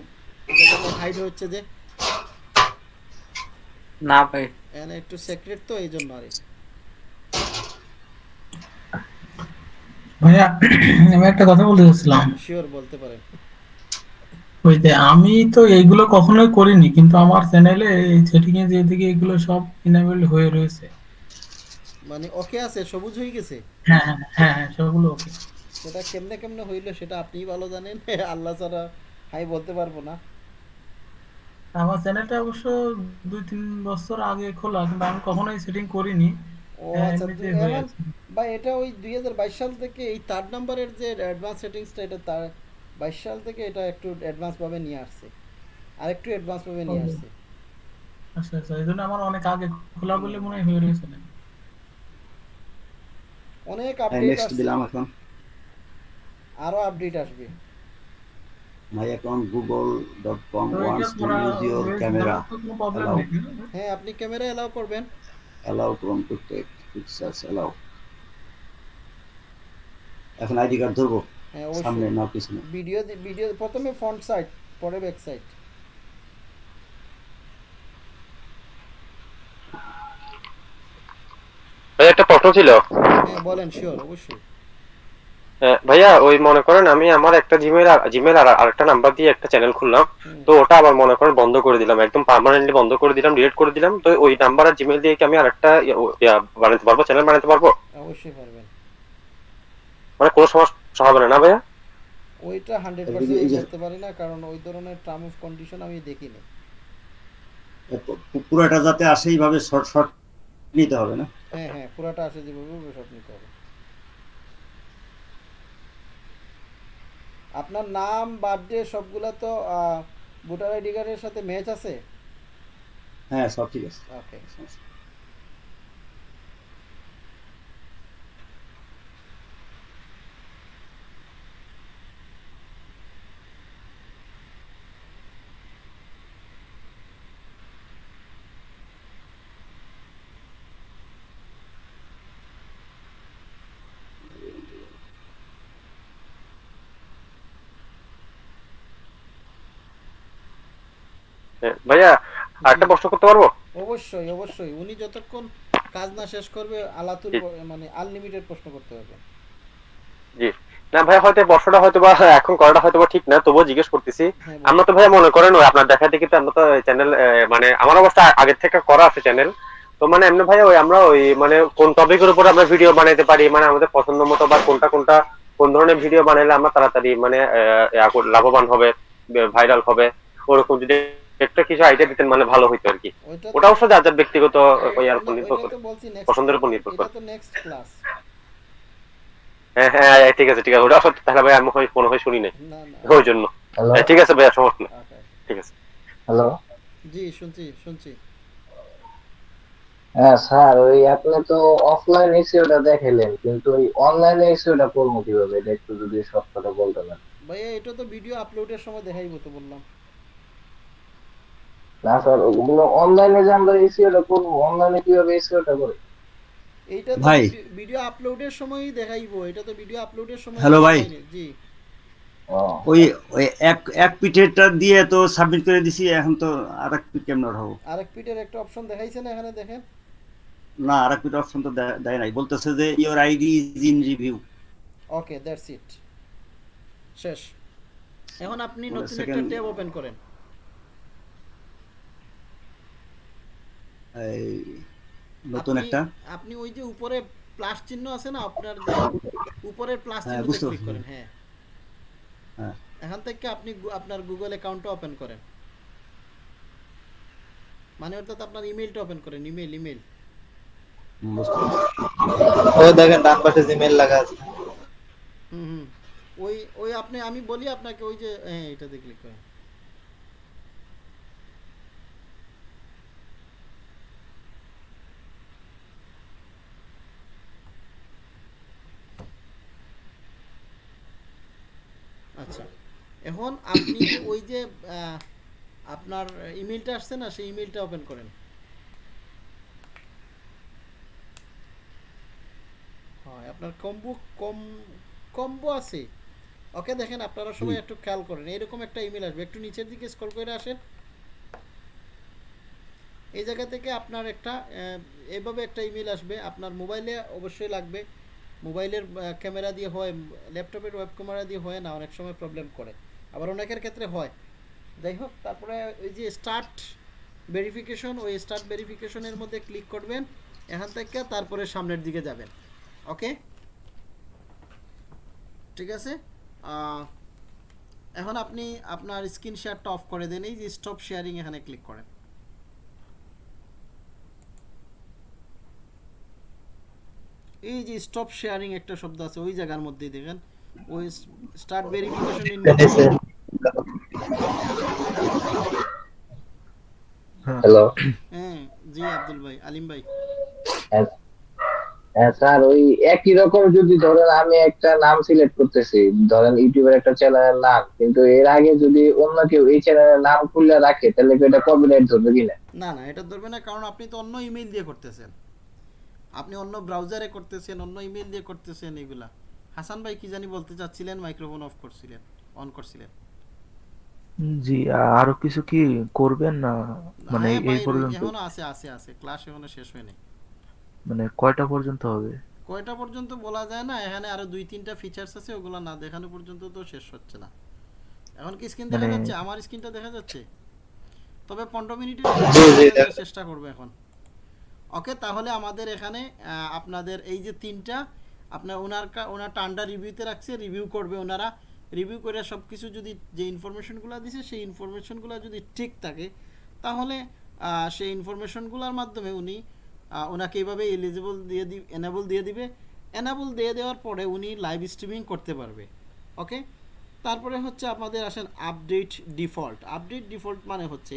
হাইড হচ্ছে যে? না ভাই। এখানে একটু সিক্রেট তো এই জন্য আর ভাইয়া আমি একটা কথা বলতে চাচ্ছিলাম। শিওর বলতে পারেন। ওই যে আমি তো এইগুলো কখনোই করিনি কিন্তু আমার চ্যানেলে এই সেটিং এ যেদিকে এগুলো সব ইনেবল হয়ে রয়েছে। মানে ওকে আছে সবুজ হয়ে গেছে? হ্যাঁ হ্যাঁ হ্যাঁ হ্যাঁ সবগুলো ওকে সেটা কেমনে কেমনে হইল সেটা আপনিই ভালো জানেন আল্লাহ ছাড়া আমি বলতে পারব না। আমার চ্যানেলটা অবশ্য দুই তিন বছর আগে খোলা কিন্তু আমি কখনোই সেটিং করিনি। ও হ্যাঁ, আচ্ছা বা এটা ওই দুই হাজার বাইশ সাল থেকে এই থার্ড নাম্বারের যে অ্যাডভান্স সেটিংসটা এটা তার বাইশ সাল থেকে এটা একটু অ্যাডভান্স ভাবে নিয়ে আসছে। আর একটু অ্যাডভান্স ভাবে নিয়ে আসছে। আচ্ছা আচ্ছা এই জন্য আমার অনেক আগে খোলা বলে মনে হয় রয়েছে। অনেক আপডেট আসছে। টু আপডেট আসবে। হয়ে- ক্যামেরা দেওয়ার তো কোনো প্রবলেম অ্যালাউ নেই হ্যাঁ আপনি ক্যামেরা এলাও করবেন। Allow Chrome to take pictures allow এখন আইডি কার্ড ধরবো? হ্যাঁ সামনে অবশ্যই না পিছনে? ভিডিও ভিডিও প্রথমে ফ্রন্ট সাইড পরে ব্যাক সাইড। ভাই একটা প্রশ্ন ছিল। হ্যাঁ বলেন শিওর অবশ্যই। ভাইয়া ওই মনে করেন আমি আমার একটা জিমেল জিমেল আর আরেকটা নাম্বার দিয়ে একটা চ্যানেল খুললাম। তো ওটা আবার মনে করেন বন্ধ করে দিলাম একদম পার্মানেন্টলি বন্ধ করে দিলাম ডিলিট করে দিলাম। তো ওই নাম্বার আর জিমেল দিয়ে কি আমি আরেকটা ইয়া- বানাতে পারব চ্যানেল বানাতে পারব? অবশ্যই পারবেন। মানে কোনো সমস্যা হবে না না ভাইয়া? ওইটা হান্ড্রেড এই যে- পার্সেন্ট এই পারি না কারণ ওই ধরনের টার্ম অফ কন্ডিশন আমি দেখিনি। পুরোটা যাতে আসে এইভাবে শর্ট শর্ট নিতে হবে না? হ্যাঁ হ্যাঁ পুরাটা আসে যেভাবে সব নিতে হবে। আপনার নাম বার্থডে সবগুলা তো ভোটার আইডি কার্ডের সাথে ম্যাচ আছে? হ্যাঁ সব ঠিক আছে। ওকে ভাইয়া আরেকটা প্রশ্ন করতে পারব? অবশ্যই অবশ্যই। উনি যতক্ষণ কাজ না শেষ করবে আলাতুল মানে আনলিমিটেড প্রশ্ন করতে হবে। জি। না ভাই হয়তো বর্ষটা হয়তো বা এখন করাটা হয়তো বা ঠিক না তবুও জিজ্ঞেস করতেছি। হ্যাঁ, আমরা তো ভাই মনে করেন ওই আপনার দেখা দেখি তো আমরা তো চ্যানেল মানে আমার অবস্থা আগের থেকে করা আছে চ্যানেল তো মানে এমনি ভাই ওই আমরা ওই মানে কোন টপিকের উপর আমরা ভিডিও বানাইতে পারি মানে আমাদের পছন্দ মতো বা কোনটা কোনটা কোন ধরনের ভিডিও বানাইলে আমরা তাড়াতাড়ি মানে লাভবান হবে ভাইরাল হবে ওরকম যদি একটা কিছু আইডিয়া দিতেন মানে ভালো হইতো আর কি। ওটা অবশ্য যার যার ব্যক্তিগত ইয়ার উপর নির্ভর করে। পছন্দের উপর নির্ভর করে। তো নেক্সট ক্লাস হ্যাঁ হ্যাঁ ঠিক আছে ঠিক আছে। ওটা অবশ্য তাহলে ভাই আমি হয় মনে হয় শুনি নাই। না না। ওই জন্য। হ্যাঁ, ঠিক আছে ভাইয়া সমস্যা নেই। ঠিক আছে। হ্যালো জি শুনছি শুনছি। হ্যাঁ স্যার ওই আপনি তো অফলাইন এসিওটা দেখাইলেন কিন্তু ওই অনলাইনে এসিওটা করব কীভাবে? এটা একটু যদি সব কথা বলতে পারেন। ভাইয়া এটা তো ভিডিও আপলোডের সময় দেখাইবো তো বললাম। না স্যার ওগুলো অনলাইনে যে আমরা এসিওটা করব অনলাইনে কীভাবে এসিওটা করে এইটা তো ভাই। ভিডিও আপলোডের সময়ই দেখাইবো এটা তো ভিডিও আপলোডের সময় হ্যালো ভাই। জি। ওই ওই এক এক পিঠেরটা দিয়ে তো সাবমিট করে দিছি এখন তো আর এক পিঠ কেমন হব? আরেক পিটের একটা অপশন দেখাইছে না এখানে দেখেন? না আর এক পিঠ অপশন তো দেয় নাই। বলতেছে যে your ID is in review okay that's it শেষ। এখন আপনি নতুন একটা ট্যাব ওপেন করেন। এই নতুন একটা। আপনি ওই যে উপরে প্লাস চিহ্ন আছে না আপনার যে উপরের প্লাস হ্যাঁ, চিহ্নতে ক্লিক করেন হ্যাঁ। হ্যাঁ। এখান থেকে আপনি আপনার গুগল অ্যাকাউন্টটা ওপেন করেন। মানে অর্থাৎ আপনার ইমেলটা ওপেন করেন ইমেল ইমেল। ওই দেখেন ডান পাশে জিমেল লাগা আছে। হুম হুম। ওই ওই আপনি আমি বলি আপনাকে ওই যে হ্যাঁ এটাতে ক্লিক করেন। আচ্ছা। এখন আপনি ওই যে আপনার ইমেলটা আসছে না সেই ইমেলটা ওপেন করেন। হয় আপনার কম্বো কম কম্বো আছে। ওকে দেখেন আপনারা সবাই একটু খেয়াল করেন এরকম একটা ইমেল আসবে। একটু নিচের দিকে স্ক্রল করে আসেন। এই জায়গা থেকে আপনার একটা এভাবে একটা ইমেল আসবে। আপনার মোবাইলে অবশ্যই লাগবে। মোবাইলের ক্যামেরা দিয়ে হয়, ল্যাপটপের ওয়েব ক্যামেরা দিয়ে হয় না, অনেক সময় প্রবলেম করে। আবার অনেকের ক্ষেত্রে হয়। যাই হোক, তারপরে ওই যে স্টার্ট ভেরিফিকেশন ওই স্টার্ট ভেরিফিকেশনের মধ্যে ক্লিক করবেন, এখান থেকে তারপরে সামনের দিকে যাবেন। ওকে ঠিক আছে? এখন আপনি আপনার স্ক্রিন শেয়ারটা অফ করে দেন, এই যে স্টপ শেয়ারিং এখানে ক্লিক করেন। এই যে স্টপ শেয়ারিং একটা শব্দ আছে ওই জায়গার মধ্যে দেখেন। ওই স্টার্ট ভেরিফিকেশন ইন হ্যালো। হ্যাঁ জি আব্দুল ভাই আলিম ভাই। হ্যাঁ স্যার ওই একই রকম যদি ধরেন আমি একটা নাম সিলেক্ট করতেছি ধরেন ইউটিউবের একটা চ্যানেলের নাম কিন্তু এর আগে যদি অন্য কেউ এই চ্যানেলের নাম খুলে রাখে তাহলে কি এটা কপিরাইট ধরবে কিনা? না না এটা ধরবে না কারণ আপনি তো অন্য ইমেল দিয়ে করতেছেন। আপনি অন্য ব্রাউজারে করতেছেন অন্য ইমেল দিয়ে করতেছেন এগুলা। হাসান ভাই কি জানি বলতে চাচ্ছিলেন মাইক্রোফোন অফ করছিলেন অন করছিলেন। জি আরও কিছু কি করবেন না? মানে এই পর্যন্ত এখনও আছে আছে আছে। ক্লাস এখনও শেষ হয়নি মানে কয়টা পর্যন্ত হবে? কয়টা পর্যন্ত বলা যায় না এখানে আরও দুই তিনটা ফিচার্স আছে ওগুলো না দেখানো পর্যন্ত তো শেষ হচ্ছে না। এখন কি স্ক্রিন দেখা মানে- যাচ্ছে? আমার স্ক্রিনটা দেখা যাচ্ছে? তবে পনেরো মিনিটের জি, জি, চেষ্টা করব এখন। ওকে তাহলে আমাদের এখানে আপনাদের এই যে তিনটা, আপনার ওনার ওনার টান্ডা রিভিউতে রাখছে রিভিউ করবে ওনারা। রিভিউ করে সব কিছু যদি যে ইনফরমেশনগুলো দিছে, সেই ইনফরমেশনগুলো যদি ঠিক থাকে, তাহলে সেই ইনফরমেশনগুলোর মাধ্যমে উনি ওনাকে এইভাবে এলিজিবল দিয়ে দি এনাবল দিয়ে দিবে। এনাবল দিয়ে দেওয়ার পরে উনি লাইভ স্ট্রিমিং করতে পারবে। ওকে তারপরে হচ্ছে আমাদের আসেন আপডেট ডিফল্ট আপডেট ডিফল্ট মানে হচ্ছে,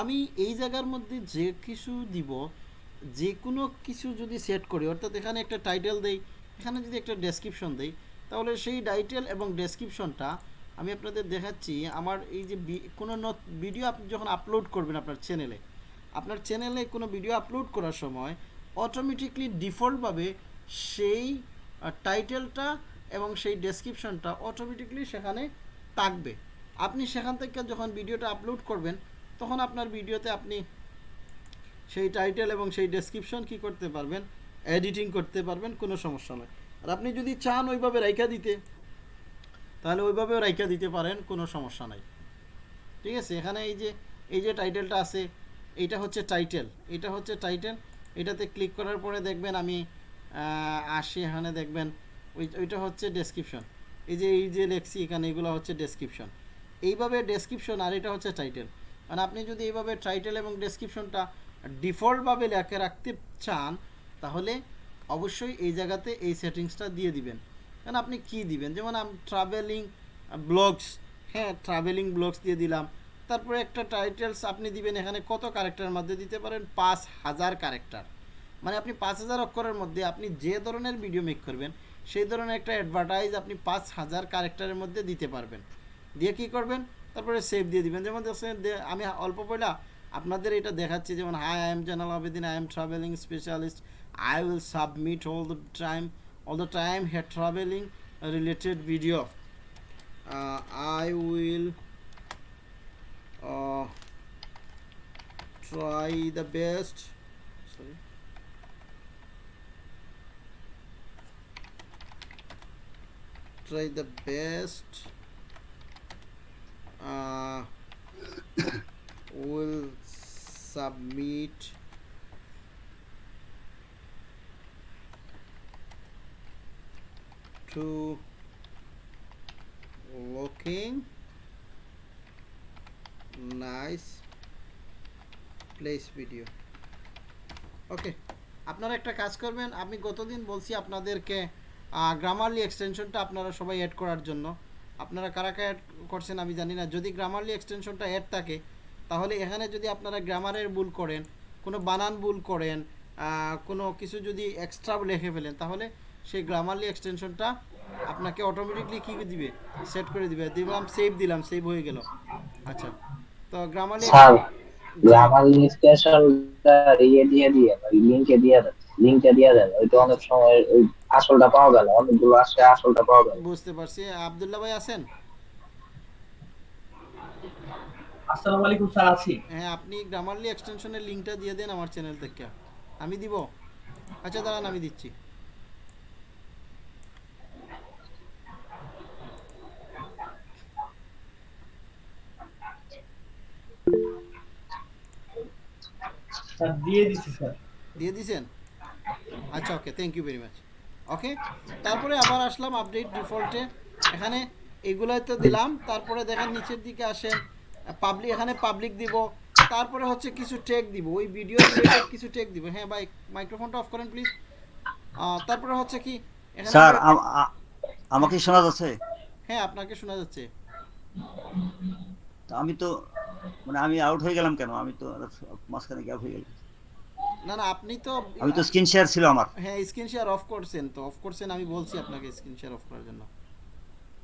আমি এই জায়গার মধ্যে যে কিছু দিব যে কোনো কিছু যদি সেট করি, অর্থাৎ এখানে একটা টাইটেল দেই, এখানে যদি একটা ডেসক্রিপশন দেই, তাহলে সেই টাইটেল এবং ডেসক্রিপশনটা আমি আপনাদের দেখাচ্ছি। আমার এই যে কোনো ভিডিও আপনি যখন আপলোড করবেন আপনার চ্যানেলে আপনার চ্যানেলে কোনো ভিডিও আপলোড করার সময় অটোমেটিকলি ডিফল্টভাবে সেই টাইটেলটা এবং সেই ডেসক্রিপশনটা অটোমেটিকলি সেখানে থাকবে। আপনি সেখান থেকে যখন ভিডিওটা আপলোড করবেন, তখন আপনার ভিডিওতে আপনি সেই টাইটেল এবং সেই ডেসক্রিপশন কি করতে পারবেন এডিটিং করতে পারবেন, কোনো সমস্যা নয় আর আপনি যদি চান ওইভাবে রাইখা দিতে, তাহলে ওইভাবেও রাইখা দিতে পারেন, কোনো সমস্যা নাই। ঠিক আছে? এখানে এই যে এই যে টাইটেলটা আছে এইটা হচ্ছে টাইটেল এটা হচ্ছে টাইটেল এটাতে ক্লিক করার পরে দেখবেন আমি আসি এখানে দেখবেন, ওই, ওইটা হচ্ছে ডেসক্রিপশন এই যে এই যে লেখছি এখানে, এগুলো হচ্ছে ডেসক্রিপশন এইভাবে ডেসক্রিপশন আর এটা হচ্ছে টাইটেল মানে আপনি যদি এইভাবে টাইটেল এবং ডেসক্রিপশনটা ডিফল্টভাবে লেখা রাখতে চান, তাহলে অবশ্যই এই জায়গাতে এই সেটিংসটা দিয়ে দিবেন। কারণ আপনি কি দিবেন? যেমন আমি ট্রাভেলিং ব্লগস হ্যাঁ ট্রাভেলিং ব্লগস দিয়ে দিলাম। তারপরে একটা টাইটেলস আপনি দিবেন, এখানে কত ক্যারেক্টারের মধ্যে দিতে পারেন? পাঁচ হাজার ক্যারেক্টার মানে আপনি পাঁচ হাজার অক্ষরের মধ্যে আপনি যে ধরনের ভিডিও মেক করবেন, সেই ধরনের একটা অ্যাডভার্টাইজ আপনি পাঁচ হাজার ক্যারেক্টারের মধ্যে দিতে পারবেন। দিয়ে কি করবেন? তারপরে সেভ দিয়ে দিবেন। যেমন আমি অল্প পয়লা আপনাদের এটা দেখাচ্ছে যেমন hi I am Janal Abedin I am travelling specialist I will submit all the time all the time here travelling related video I will try the best. Sorry. Try the best. Uh, will submit to looking nice place video. Okay, আপনারা একটা কাজ করবেন, আমি গতদিন বলছি আপনাদেরকে Grammarly এক্সটেনশনটা আপনারা সবাই অ্যাড করার জন্য। আপনারা কারা কারা অ্যাড করছেন আমি জানি না, যদি গ্রামারলি এক্সটেনশনটা অ্যাড থাকে তাহলে এখানে যদি আপনারা গ্রামারের ভুল করেন কোনো বানান ভুল করেন কোনো কিছু যদি এক্সট্রা লিখে ফেলেন তাহলে সেই গ্রামারলি এক্সটেনশনটা আপনাকে অটোমেটিকলি কী দিবে? সেট করে দিবে। দিলাম সেভ দিলাম সেভ হয়ে গেল। আচ্ছা। তো গ্রামারলি স্যার গ্রামার স্টেশনটা ইয়ে দিয়ে দিয়ে লিঙ্কে দিয়ে দেন দিয়ে দেন ওইটা অনেক সময় ওই আসলটা পাওয়া গেল অনেকগুলো আসে আসলটা পাওয়া গেল। বুঝতে পারছি। আব্দুল্লাহ ভাই আছেন? আসসালামু আলাইকুম স্যার আছি। হ্যাঁ আপনি গ্রামারলি এক্সটেনশনের লিঙ্কটা দিয়ে দেন আমার চ্যানেল থেকে। আমি দিব? আচ্ছা দাঁড়ান আমি দিচ্ছি। স্যার দিয়ে দিছি স্যার। দিয়ে দিছেন? আচ্ছা okay thank you very much okay তারপরে আবার আসলাম আপডেট ডিফল্টে এখানে এগুলোই তো দিলাম তারপরে দেখেন নিচের দিকে আসেন। পাবলিক এখানে পাবলিক দিব তারপরে হচ্ছে কিছু টেক দিব। ওই ভিডিও রিলেটেড কিছু টেক দিব। হ্যাঁ ভাই মাইক্রোফোনটা অফ করেন প্লিজ তারপরে হচ্ছে কি স্যার আমাকে শোনা যাচ্ছে? হ্যাঁ আপনাকে শোনা যাচ্ছে। তা আমি তো মানে আমি আউট হয়ে গেলাম কেন? আমি তো মাঝখানে গ্যাপ হয়ে গেলাম। না না আপনি তো আমি তো স্ক্রিন শেয়ার ছিল আমার। হ্যাঁ স্ক্রিন শেয়ার অফ করছেন তো। অফ করছেন আমি বলছি আপনাকে স্ক্রিন শেয়ার অফ করার জন্য।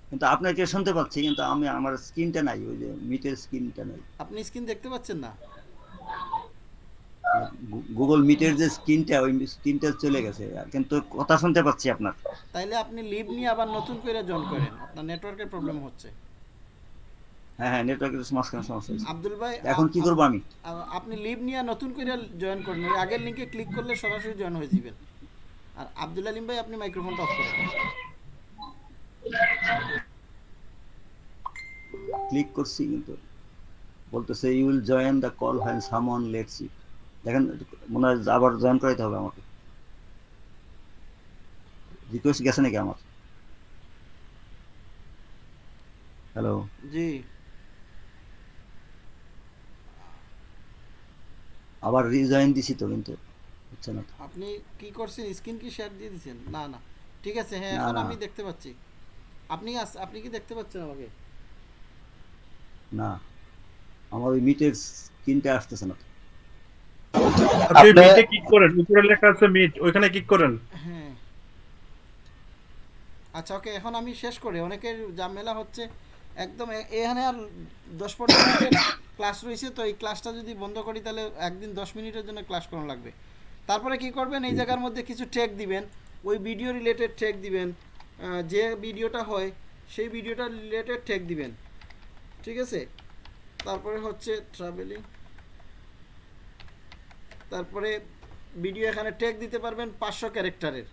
কিন্তু আপনাকে শুনতে পাচ্ছি কিন্তু আমি আমার স্ক্রিনটা নাই ওই যে মিটের স্ক্রিনটা নাই। আপনি স্ক্রিন দেখতে পাচ্ছেন না? গুগল মিটের যে স্ক্রিনটা ওই স্ক্রিনটা চলে গেছে। কিন্তু কথা শুনতে পাচ্ছি আপনার। তাইলে আপনি লিভ নিয়ে আবার নতুন করে জয়েন করেন। আপনার নেটওয়ার্কের প্রবলেম হচ্ছে। হ্যাঁ হ্যাঁ নেটওয়ার্কের সমস্যা হয়েছে। আব্দুল ভাই এখন কি করব আমি? আপনি লিভ নিয়ে নতুন করে জয়েন করেন। ওই আগের লিংকে ক্লিক করলে সরাসরি জয়েন হয়ে যাবেন। আর আব্দুল আলিম ভাই আপনি মাইক্রোফোনটা অফ করেন ক্লিক করছি কিন্তু। বলতেছে you will join the call hand summon let's it দেখেন মনে হয় আবার জয়েন করাইতে হবে আমাকে। রিকোয়েস্ট গেছে নাকি আমার? হ্যালো জি। আবার রিজয়েন দিছি তো কিন্তু হচ্ছে না আপনি কি করছেন? স্ক্রিন কি শেয়ার দিয়ে দিয়েছেন না না। ঠিক আছে হ্যাঁ এখন আমি দেখতে পাচ্ছি। আপনি আপনি কি দেখতে পাচ্ছেন আমাকে? না। আমার ওই মিটের স্ক্রিনটা আসতেছে না। আপনি মিটে ক্লিক করেন উপরে লেখা আছে মিট ওইখানে ক্লিক করেন। হ্যাঁ। আচ্ছা ওকে এখন আমি শেষ করি। অনেকের ঝামেলা হচ্ছে একদম এখানে আর দশ পনেরো মিনিটের ক্লাস রয়েছে তো এই ক্লাসটা যদি বন্ধ করি তাহলে একদিন দশ মিনিটের জন্য ক্লাস করানো লাগবে। তারপরে কি করবেন? এই জায়গার মধ্যে কিছু টেক দিবেন ওই ভিডিও রিলেটেড টেক দিবেন যে ভিডিওটা হয়, সেই ভিডিওটা রিলেটেড টেক দিবেন। ঠিক আছে? তারপরে হচ্ছে ট্রাভেলিং তারপরে ভিডিও এখানে ট্যাগ দিতে পারবেন পাঁচশো ক্যারেক্টারের।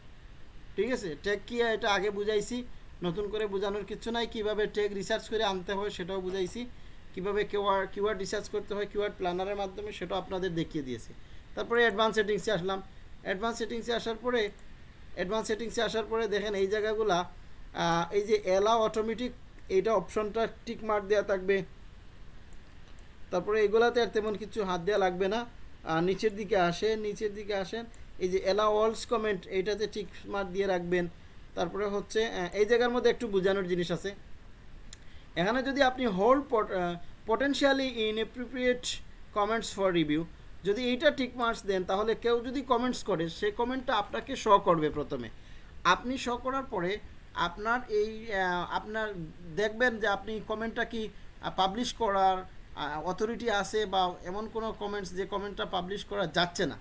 ঠিক আছে? ট্যাগ কি এটা আগে বুঝাইছি, নতুন করে বোঝানোর কিছু নাই। কীভাবে ট্যাগ রিসার্চ করে আনতে হয় সেটাও বুঝাইছি। কীভাবে কিওয়ার্ড কিওয়ার্ড রিসার্চ করতে হয় কিওয়ার্ড প্ল্যানারের মাধ্যমে সেটাও আপনাদের দেখিয়ে দিয়েছি। তারপরে অ্যাডভান্স সেটিংসে আসলাম। অ্যাডভান্স সেটিংসে আসার পরে অ্যাডভান্স সেটিংসে আসার পরে দেখেন এই জায়গাগুলা এই যে এলাও অটোমেটিক এইটা অপশনটা টিক মার্ক দেওয়া থাকবে। তারপরে এগুলাতে আর তেমন কিছু হাত দেওয়া লাগবে না। নিচের দিকে আসেন, নিচের দিকে আসেন, এই যে এলা অলস কমেন্ট এইটাতে ঠিক মার্ক দিয়ে রাখবেন। তারপরে হচ্ছে এই জায়গার মধ্যে একটু বোঝানোর জিনিস আছে। এখানে যদি আপনি hold whole potentially inappropriate comments for review যদি এইটা ঠিক মার্কস দেন, তাহলে কেউ যদি কমেন্টস করে, সে কমেন্টটা আপনাকে শ করবে প্রথমে। আপনি শ করার পরে আপনার এই আপনার দেখবেন যে আপনি কমেন্টটা কি পাবলিশ করার অথরিটি আছে বা এমন কোনো কমেন্টস যে কমেন্টটা পাবলিশ করা যাচ্ছে না।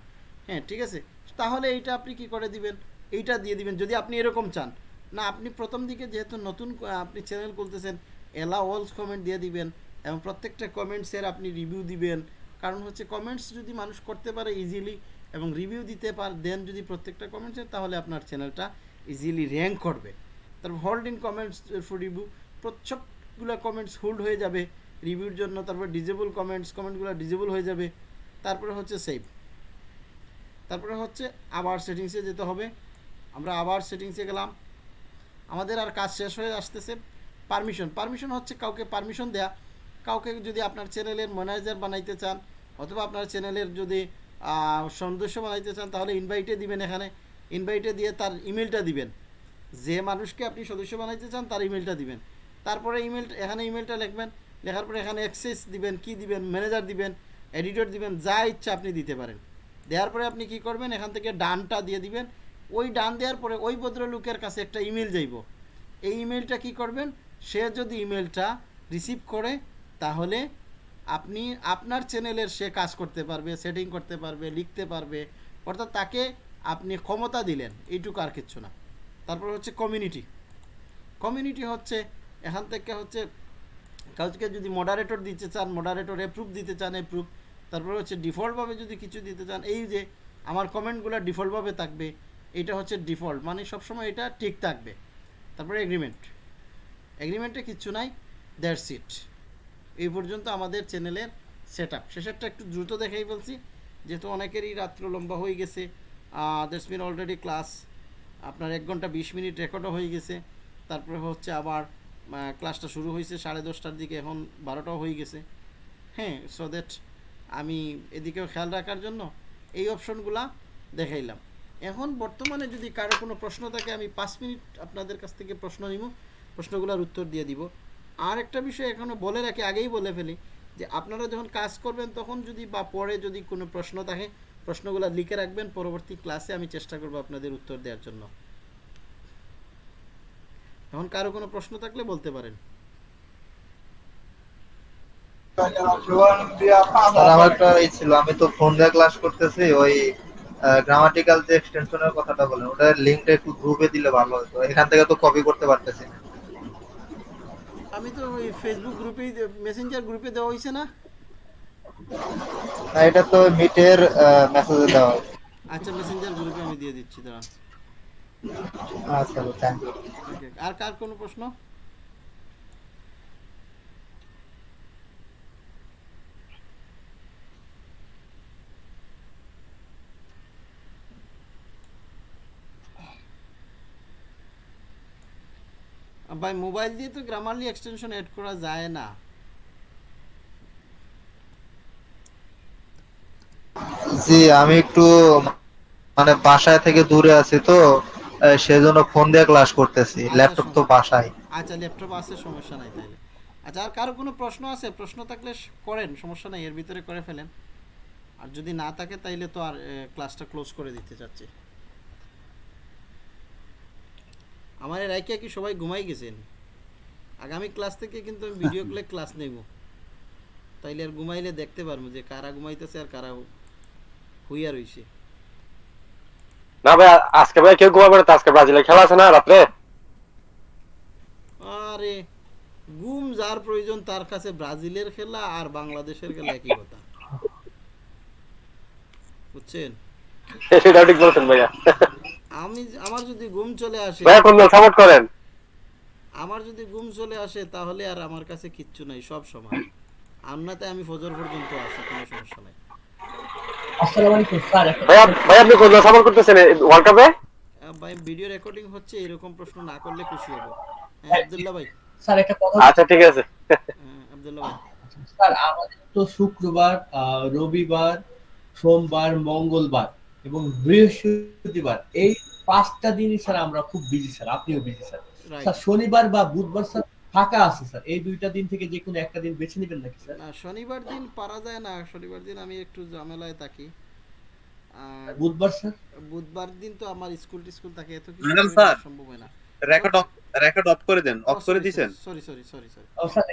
হ্যাঁ ঠিক আছে? তাহলে এইটা আপনি কি করে দিবেন? এইটা দিয়ে দিবেন, যদি আপনি এরকম চান। না, আপনি প্রথম দিকে যেহেতু নতুন আপনি চ্যানেল খুলতেছেন এলা অলস কমেন্ট দিয়ে দিবেন এবং প্রত্যেকটা কমেন্টসের আপনি রিভিউ দিবেন। কারণ হচ্ছে কমেন্টস যদি মানুষ করতে পারে ইজিলি এবং রিভিউ দিতে পার দেন যদি প্রত্যেকটা কমেন্টসের তাহলে আপনার চ্যানেলটা ইজিলি র্যাঙ্ক করবে। তারপর hold in comments for review সবগুলো কমেন্টস হোল্ড হয়ে যাবে রিভিউর জন্য, তারপর ডিজেবল কমেন্টস কমেন্টগুলো ডিজেবল হয়ে যাবে, তারপরে হচ্ছে সেভ তারপরে হচ্ছে আবার সেটিংসে যেতে হবে, আমরা আবার সেটিংসে গেলাম। আমাদের আর কাজ শেষ হয়ে আসতেছে পারমিশন পারমিশন হচ্ছে কাউকে পারমিশন দেয়া। কাউকে যদি আপনার চ্যানেলের ম্যানেজার বানাইতে চান, অথবা আপনার চ্যানেলের যদি সদস্য বানাইতে চান, তাহলে ইনভাইটে দিবেন এখানে। ইনভাইটে দিয়ে তার ইমেলটা দিবেন। যে মানুষকে আপনি সদস্য বানাইতে চান, তার ইমেলটা দিবেন। তারপরে ইমেল এখানে ইমেলটা লিখবেন। লেখার পরে এখানে অ্যাক্সেস দিবেন, কি দিবেন ম্যানেজার দিবেন এডিটর দিবেন, যা ইচ্ছা আপনি দিতে পারেন। দেওয়ার পরে আপনি কি করবেন? এখান থেকে ডানটা দিয়ে দিবেন। ওই ডান দেওয়ার পরে ওই ভদ্রলোকের কাছে একটা ইমেল যাইব। এই ইমেলটা কি করবেন? সে যদি ইমেলটা রিসিভ করে তাহলে আপনি আপনার চ্যানেলের সে কাজ করতে পারবে সেটিং করতে পারবে, লিখতে পারবে, অর্থাৎ তাকে আপনি ক্ষমতা দিলেন, এইটুকু আর কিচ্ছু না। তারপর হচ্ছে কমিউনিটি কমিউনিটি হচ্ছে, এখান থেকে হচ্ছে কাউকে যদি মডারেটর দিতে চান মডারেটর অ্যাপ্রুভ দিতে চান অ্যাপ্রুভ তারপরে হচ্ছে ডিফল্টভাবে যদি কিছু দিতে চান, এই যে আমার কমেন্টগুলো ডিফল্টভাবে থাকবে, এটা হচ্ছে ডিফল্ট মানে সবসময় এটা ঠিক থাকবে। তারপরে এগ্রিমেন্ট এগ্রিমেন্টে কিচ্ছু নাই দ্যাটস ইট এই পর্যন্ত আমাদের চ্যানেলের সেট আপ শেষেরটা একটু দ্রুত দেখাই বলছি। যেহেতু অনেকেরই রাত্র লম্বা হয়ে গেছে দ্যাটস মিন অলরেডি ক্লাস আপনার এক ঘণ্টা বিশ মিনিট রেকর্ডও হয়ে গেছে। তারপরে হচ্ছে আবার ক্লাসটা শুরু হয়েছে সাড়ে দশটার দিকে, এখন বারোটাও হয়ে গেছে। হ্যাঁ সো দ্যাট আমি এদিকেও খেয়াল রাখার জন্য এই অপশনগুলা দেখাইলাম। এখন বর্তমানে যদি কারও কোনো প্রশ্ন থাকে, আমি পাঁচ মিনিট আপনাদের কাছ থেকে প্রশ্ন নিব প্রশ্নগুলোর উত্তর দিয়ে দিব। আর একটা বিষয় এখনও বলে রাখি, আগেই বলে ফেলি, যে আপনারা যখন কাজ করবেন, তখন যদি বা পরে যদি কোনো প্রশ্ন থাকে, প্রশ্নগুলো লিখে রাখবেন, পরবর্তী ক্লাসে আমি চেষ্টা করব আপনাদের উত্তর দেওয়ার জন্য। এখন কারও কোনো প্রশ্ন থাকলে বলতে পারেন। আমি তো ফোন দিয়ে ক্লাস করতেছি, ওই গ্রামাটিক্যাল যে এক্সটেনশনের কথাটা বলেন ওটার লিংকটা একটু গ্রুপে দিলে ভালো হতো এখান থেকে তো কপি করতে পারতেছি না। আমি তো ওই ফেসবুক গ্রুপেই মেসেঞ্জার গ্রুপে দেওয়া হয়েছে না? না এটা তো মিটের মেসেজে দেওয়া আচ্ছা মেসেঞ্জার গ্রুপে আমি দিয়ে দিচ্ছি দাঁড়া আচ্ছা থ্যাংক ইউ আর কার কোনো প্রশ্ন? ভাই মোবাইল দিয়ে তো গ্রামারলি এক্সটেনশন এড করা যায় না। জি আমি একটু মানে বাসায় থেকে দূরে আছি তো সেজন্য ফোন দিয়ে ক্লাস করতেছি। ল্যাপটপ তো বাসায়। আচ্ছা ল্যাপটপ আছে সমস্যা নাই তাইলে। আচ্ছা আর কারও কোনো প্রশ্ন আছে? প্রশ্ন থাকলে করেন সমস্যা নাই এর ভিতরে করে ফেলেন। আর যদি না থাকে তাইলে তো আর ক্লাসটা ক্লোজ করে দিতে চাচ্ছি। আমার এর আইকে কি সবাই ঘুমাই গেছেন? আগামী ক্লাস থেকে কিন্তু আমি ভিডিও কলে ক্লাস নেব। তাইলে আর ঘুমাইলে দেখতে পারব যে কারা ঘুমাইতেছে আর কারা হুইয়া রইছে। না ভাই আজকে ভাই কেউ ঘুমাবে না আজকে ব্রাজিলের খেলা আছে না রাত্রে? আরে গুম যার প্রয়োজন তার কাছে ব্রাজিলের খেলা আর বাংলাদেশের খেলা একই কথা। বুঝছেন? সেটাও ঠিক বলছেন ভাইয়া। আমি আমার যদি ঘুম চলে আসে সাপোর্ট করেন। আমার যদি ঘুম চলে আসে তাহলে আর আমার কাছে কিচ্ছু নাই সব সময় আমনাতে আমি ফজর পর্যন্ত আছি কোনো সমস্যা নাই। আসসালামু আলাইকুম স্যার একটা ভাইয়া ভাই আপনি কোন সাপোর্ট করতেছেন ওয়ার্ল্ড কাপে ভাই ভিডিও রেকর্ডিং হচ্ছে এরকম প্রশ্ন না করলে খুশি হব। হ্যাঁ আব্দুল্লাহ ভাই। স্যার একটা কথা আচ্ছা ঠিক আছে। হ্যাঁ, আব্দুল্লাহ ভাই। স্যার আমাদের তো শুক্রবার আহ, রবিবার সোমবার মঙ্গলবার। এবং বৃহস্পতিবার এই পাঁচটা দিনই স্যার আমরা খুব বিজি স্যার আপনিও বিজি স্যার। স্যার শনিবার বা বুধবার স্যার ফাঁকা আছে স্যার। এই দুইটা দিন থেকে যে কোনো একটা দিন বেছে নেবেন নাকি স্যার? না শনিবার দিন পারা যায় না শনিবার দিন আমি একটু ঝামেলায় থাকি। আর বুধবার স্যার? বুধবার দিন তো আমার স্কুল টিস্কুল থাকে এত কিছু সম্ভব হয় না। রেকর্ড অফ রেকর্ড অফ করে দেন অফ করে দিছেন। Sorry sorry sorry sorry sir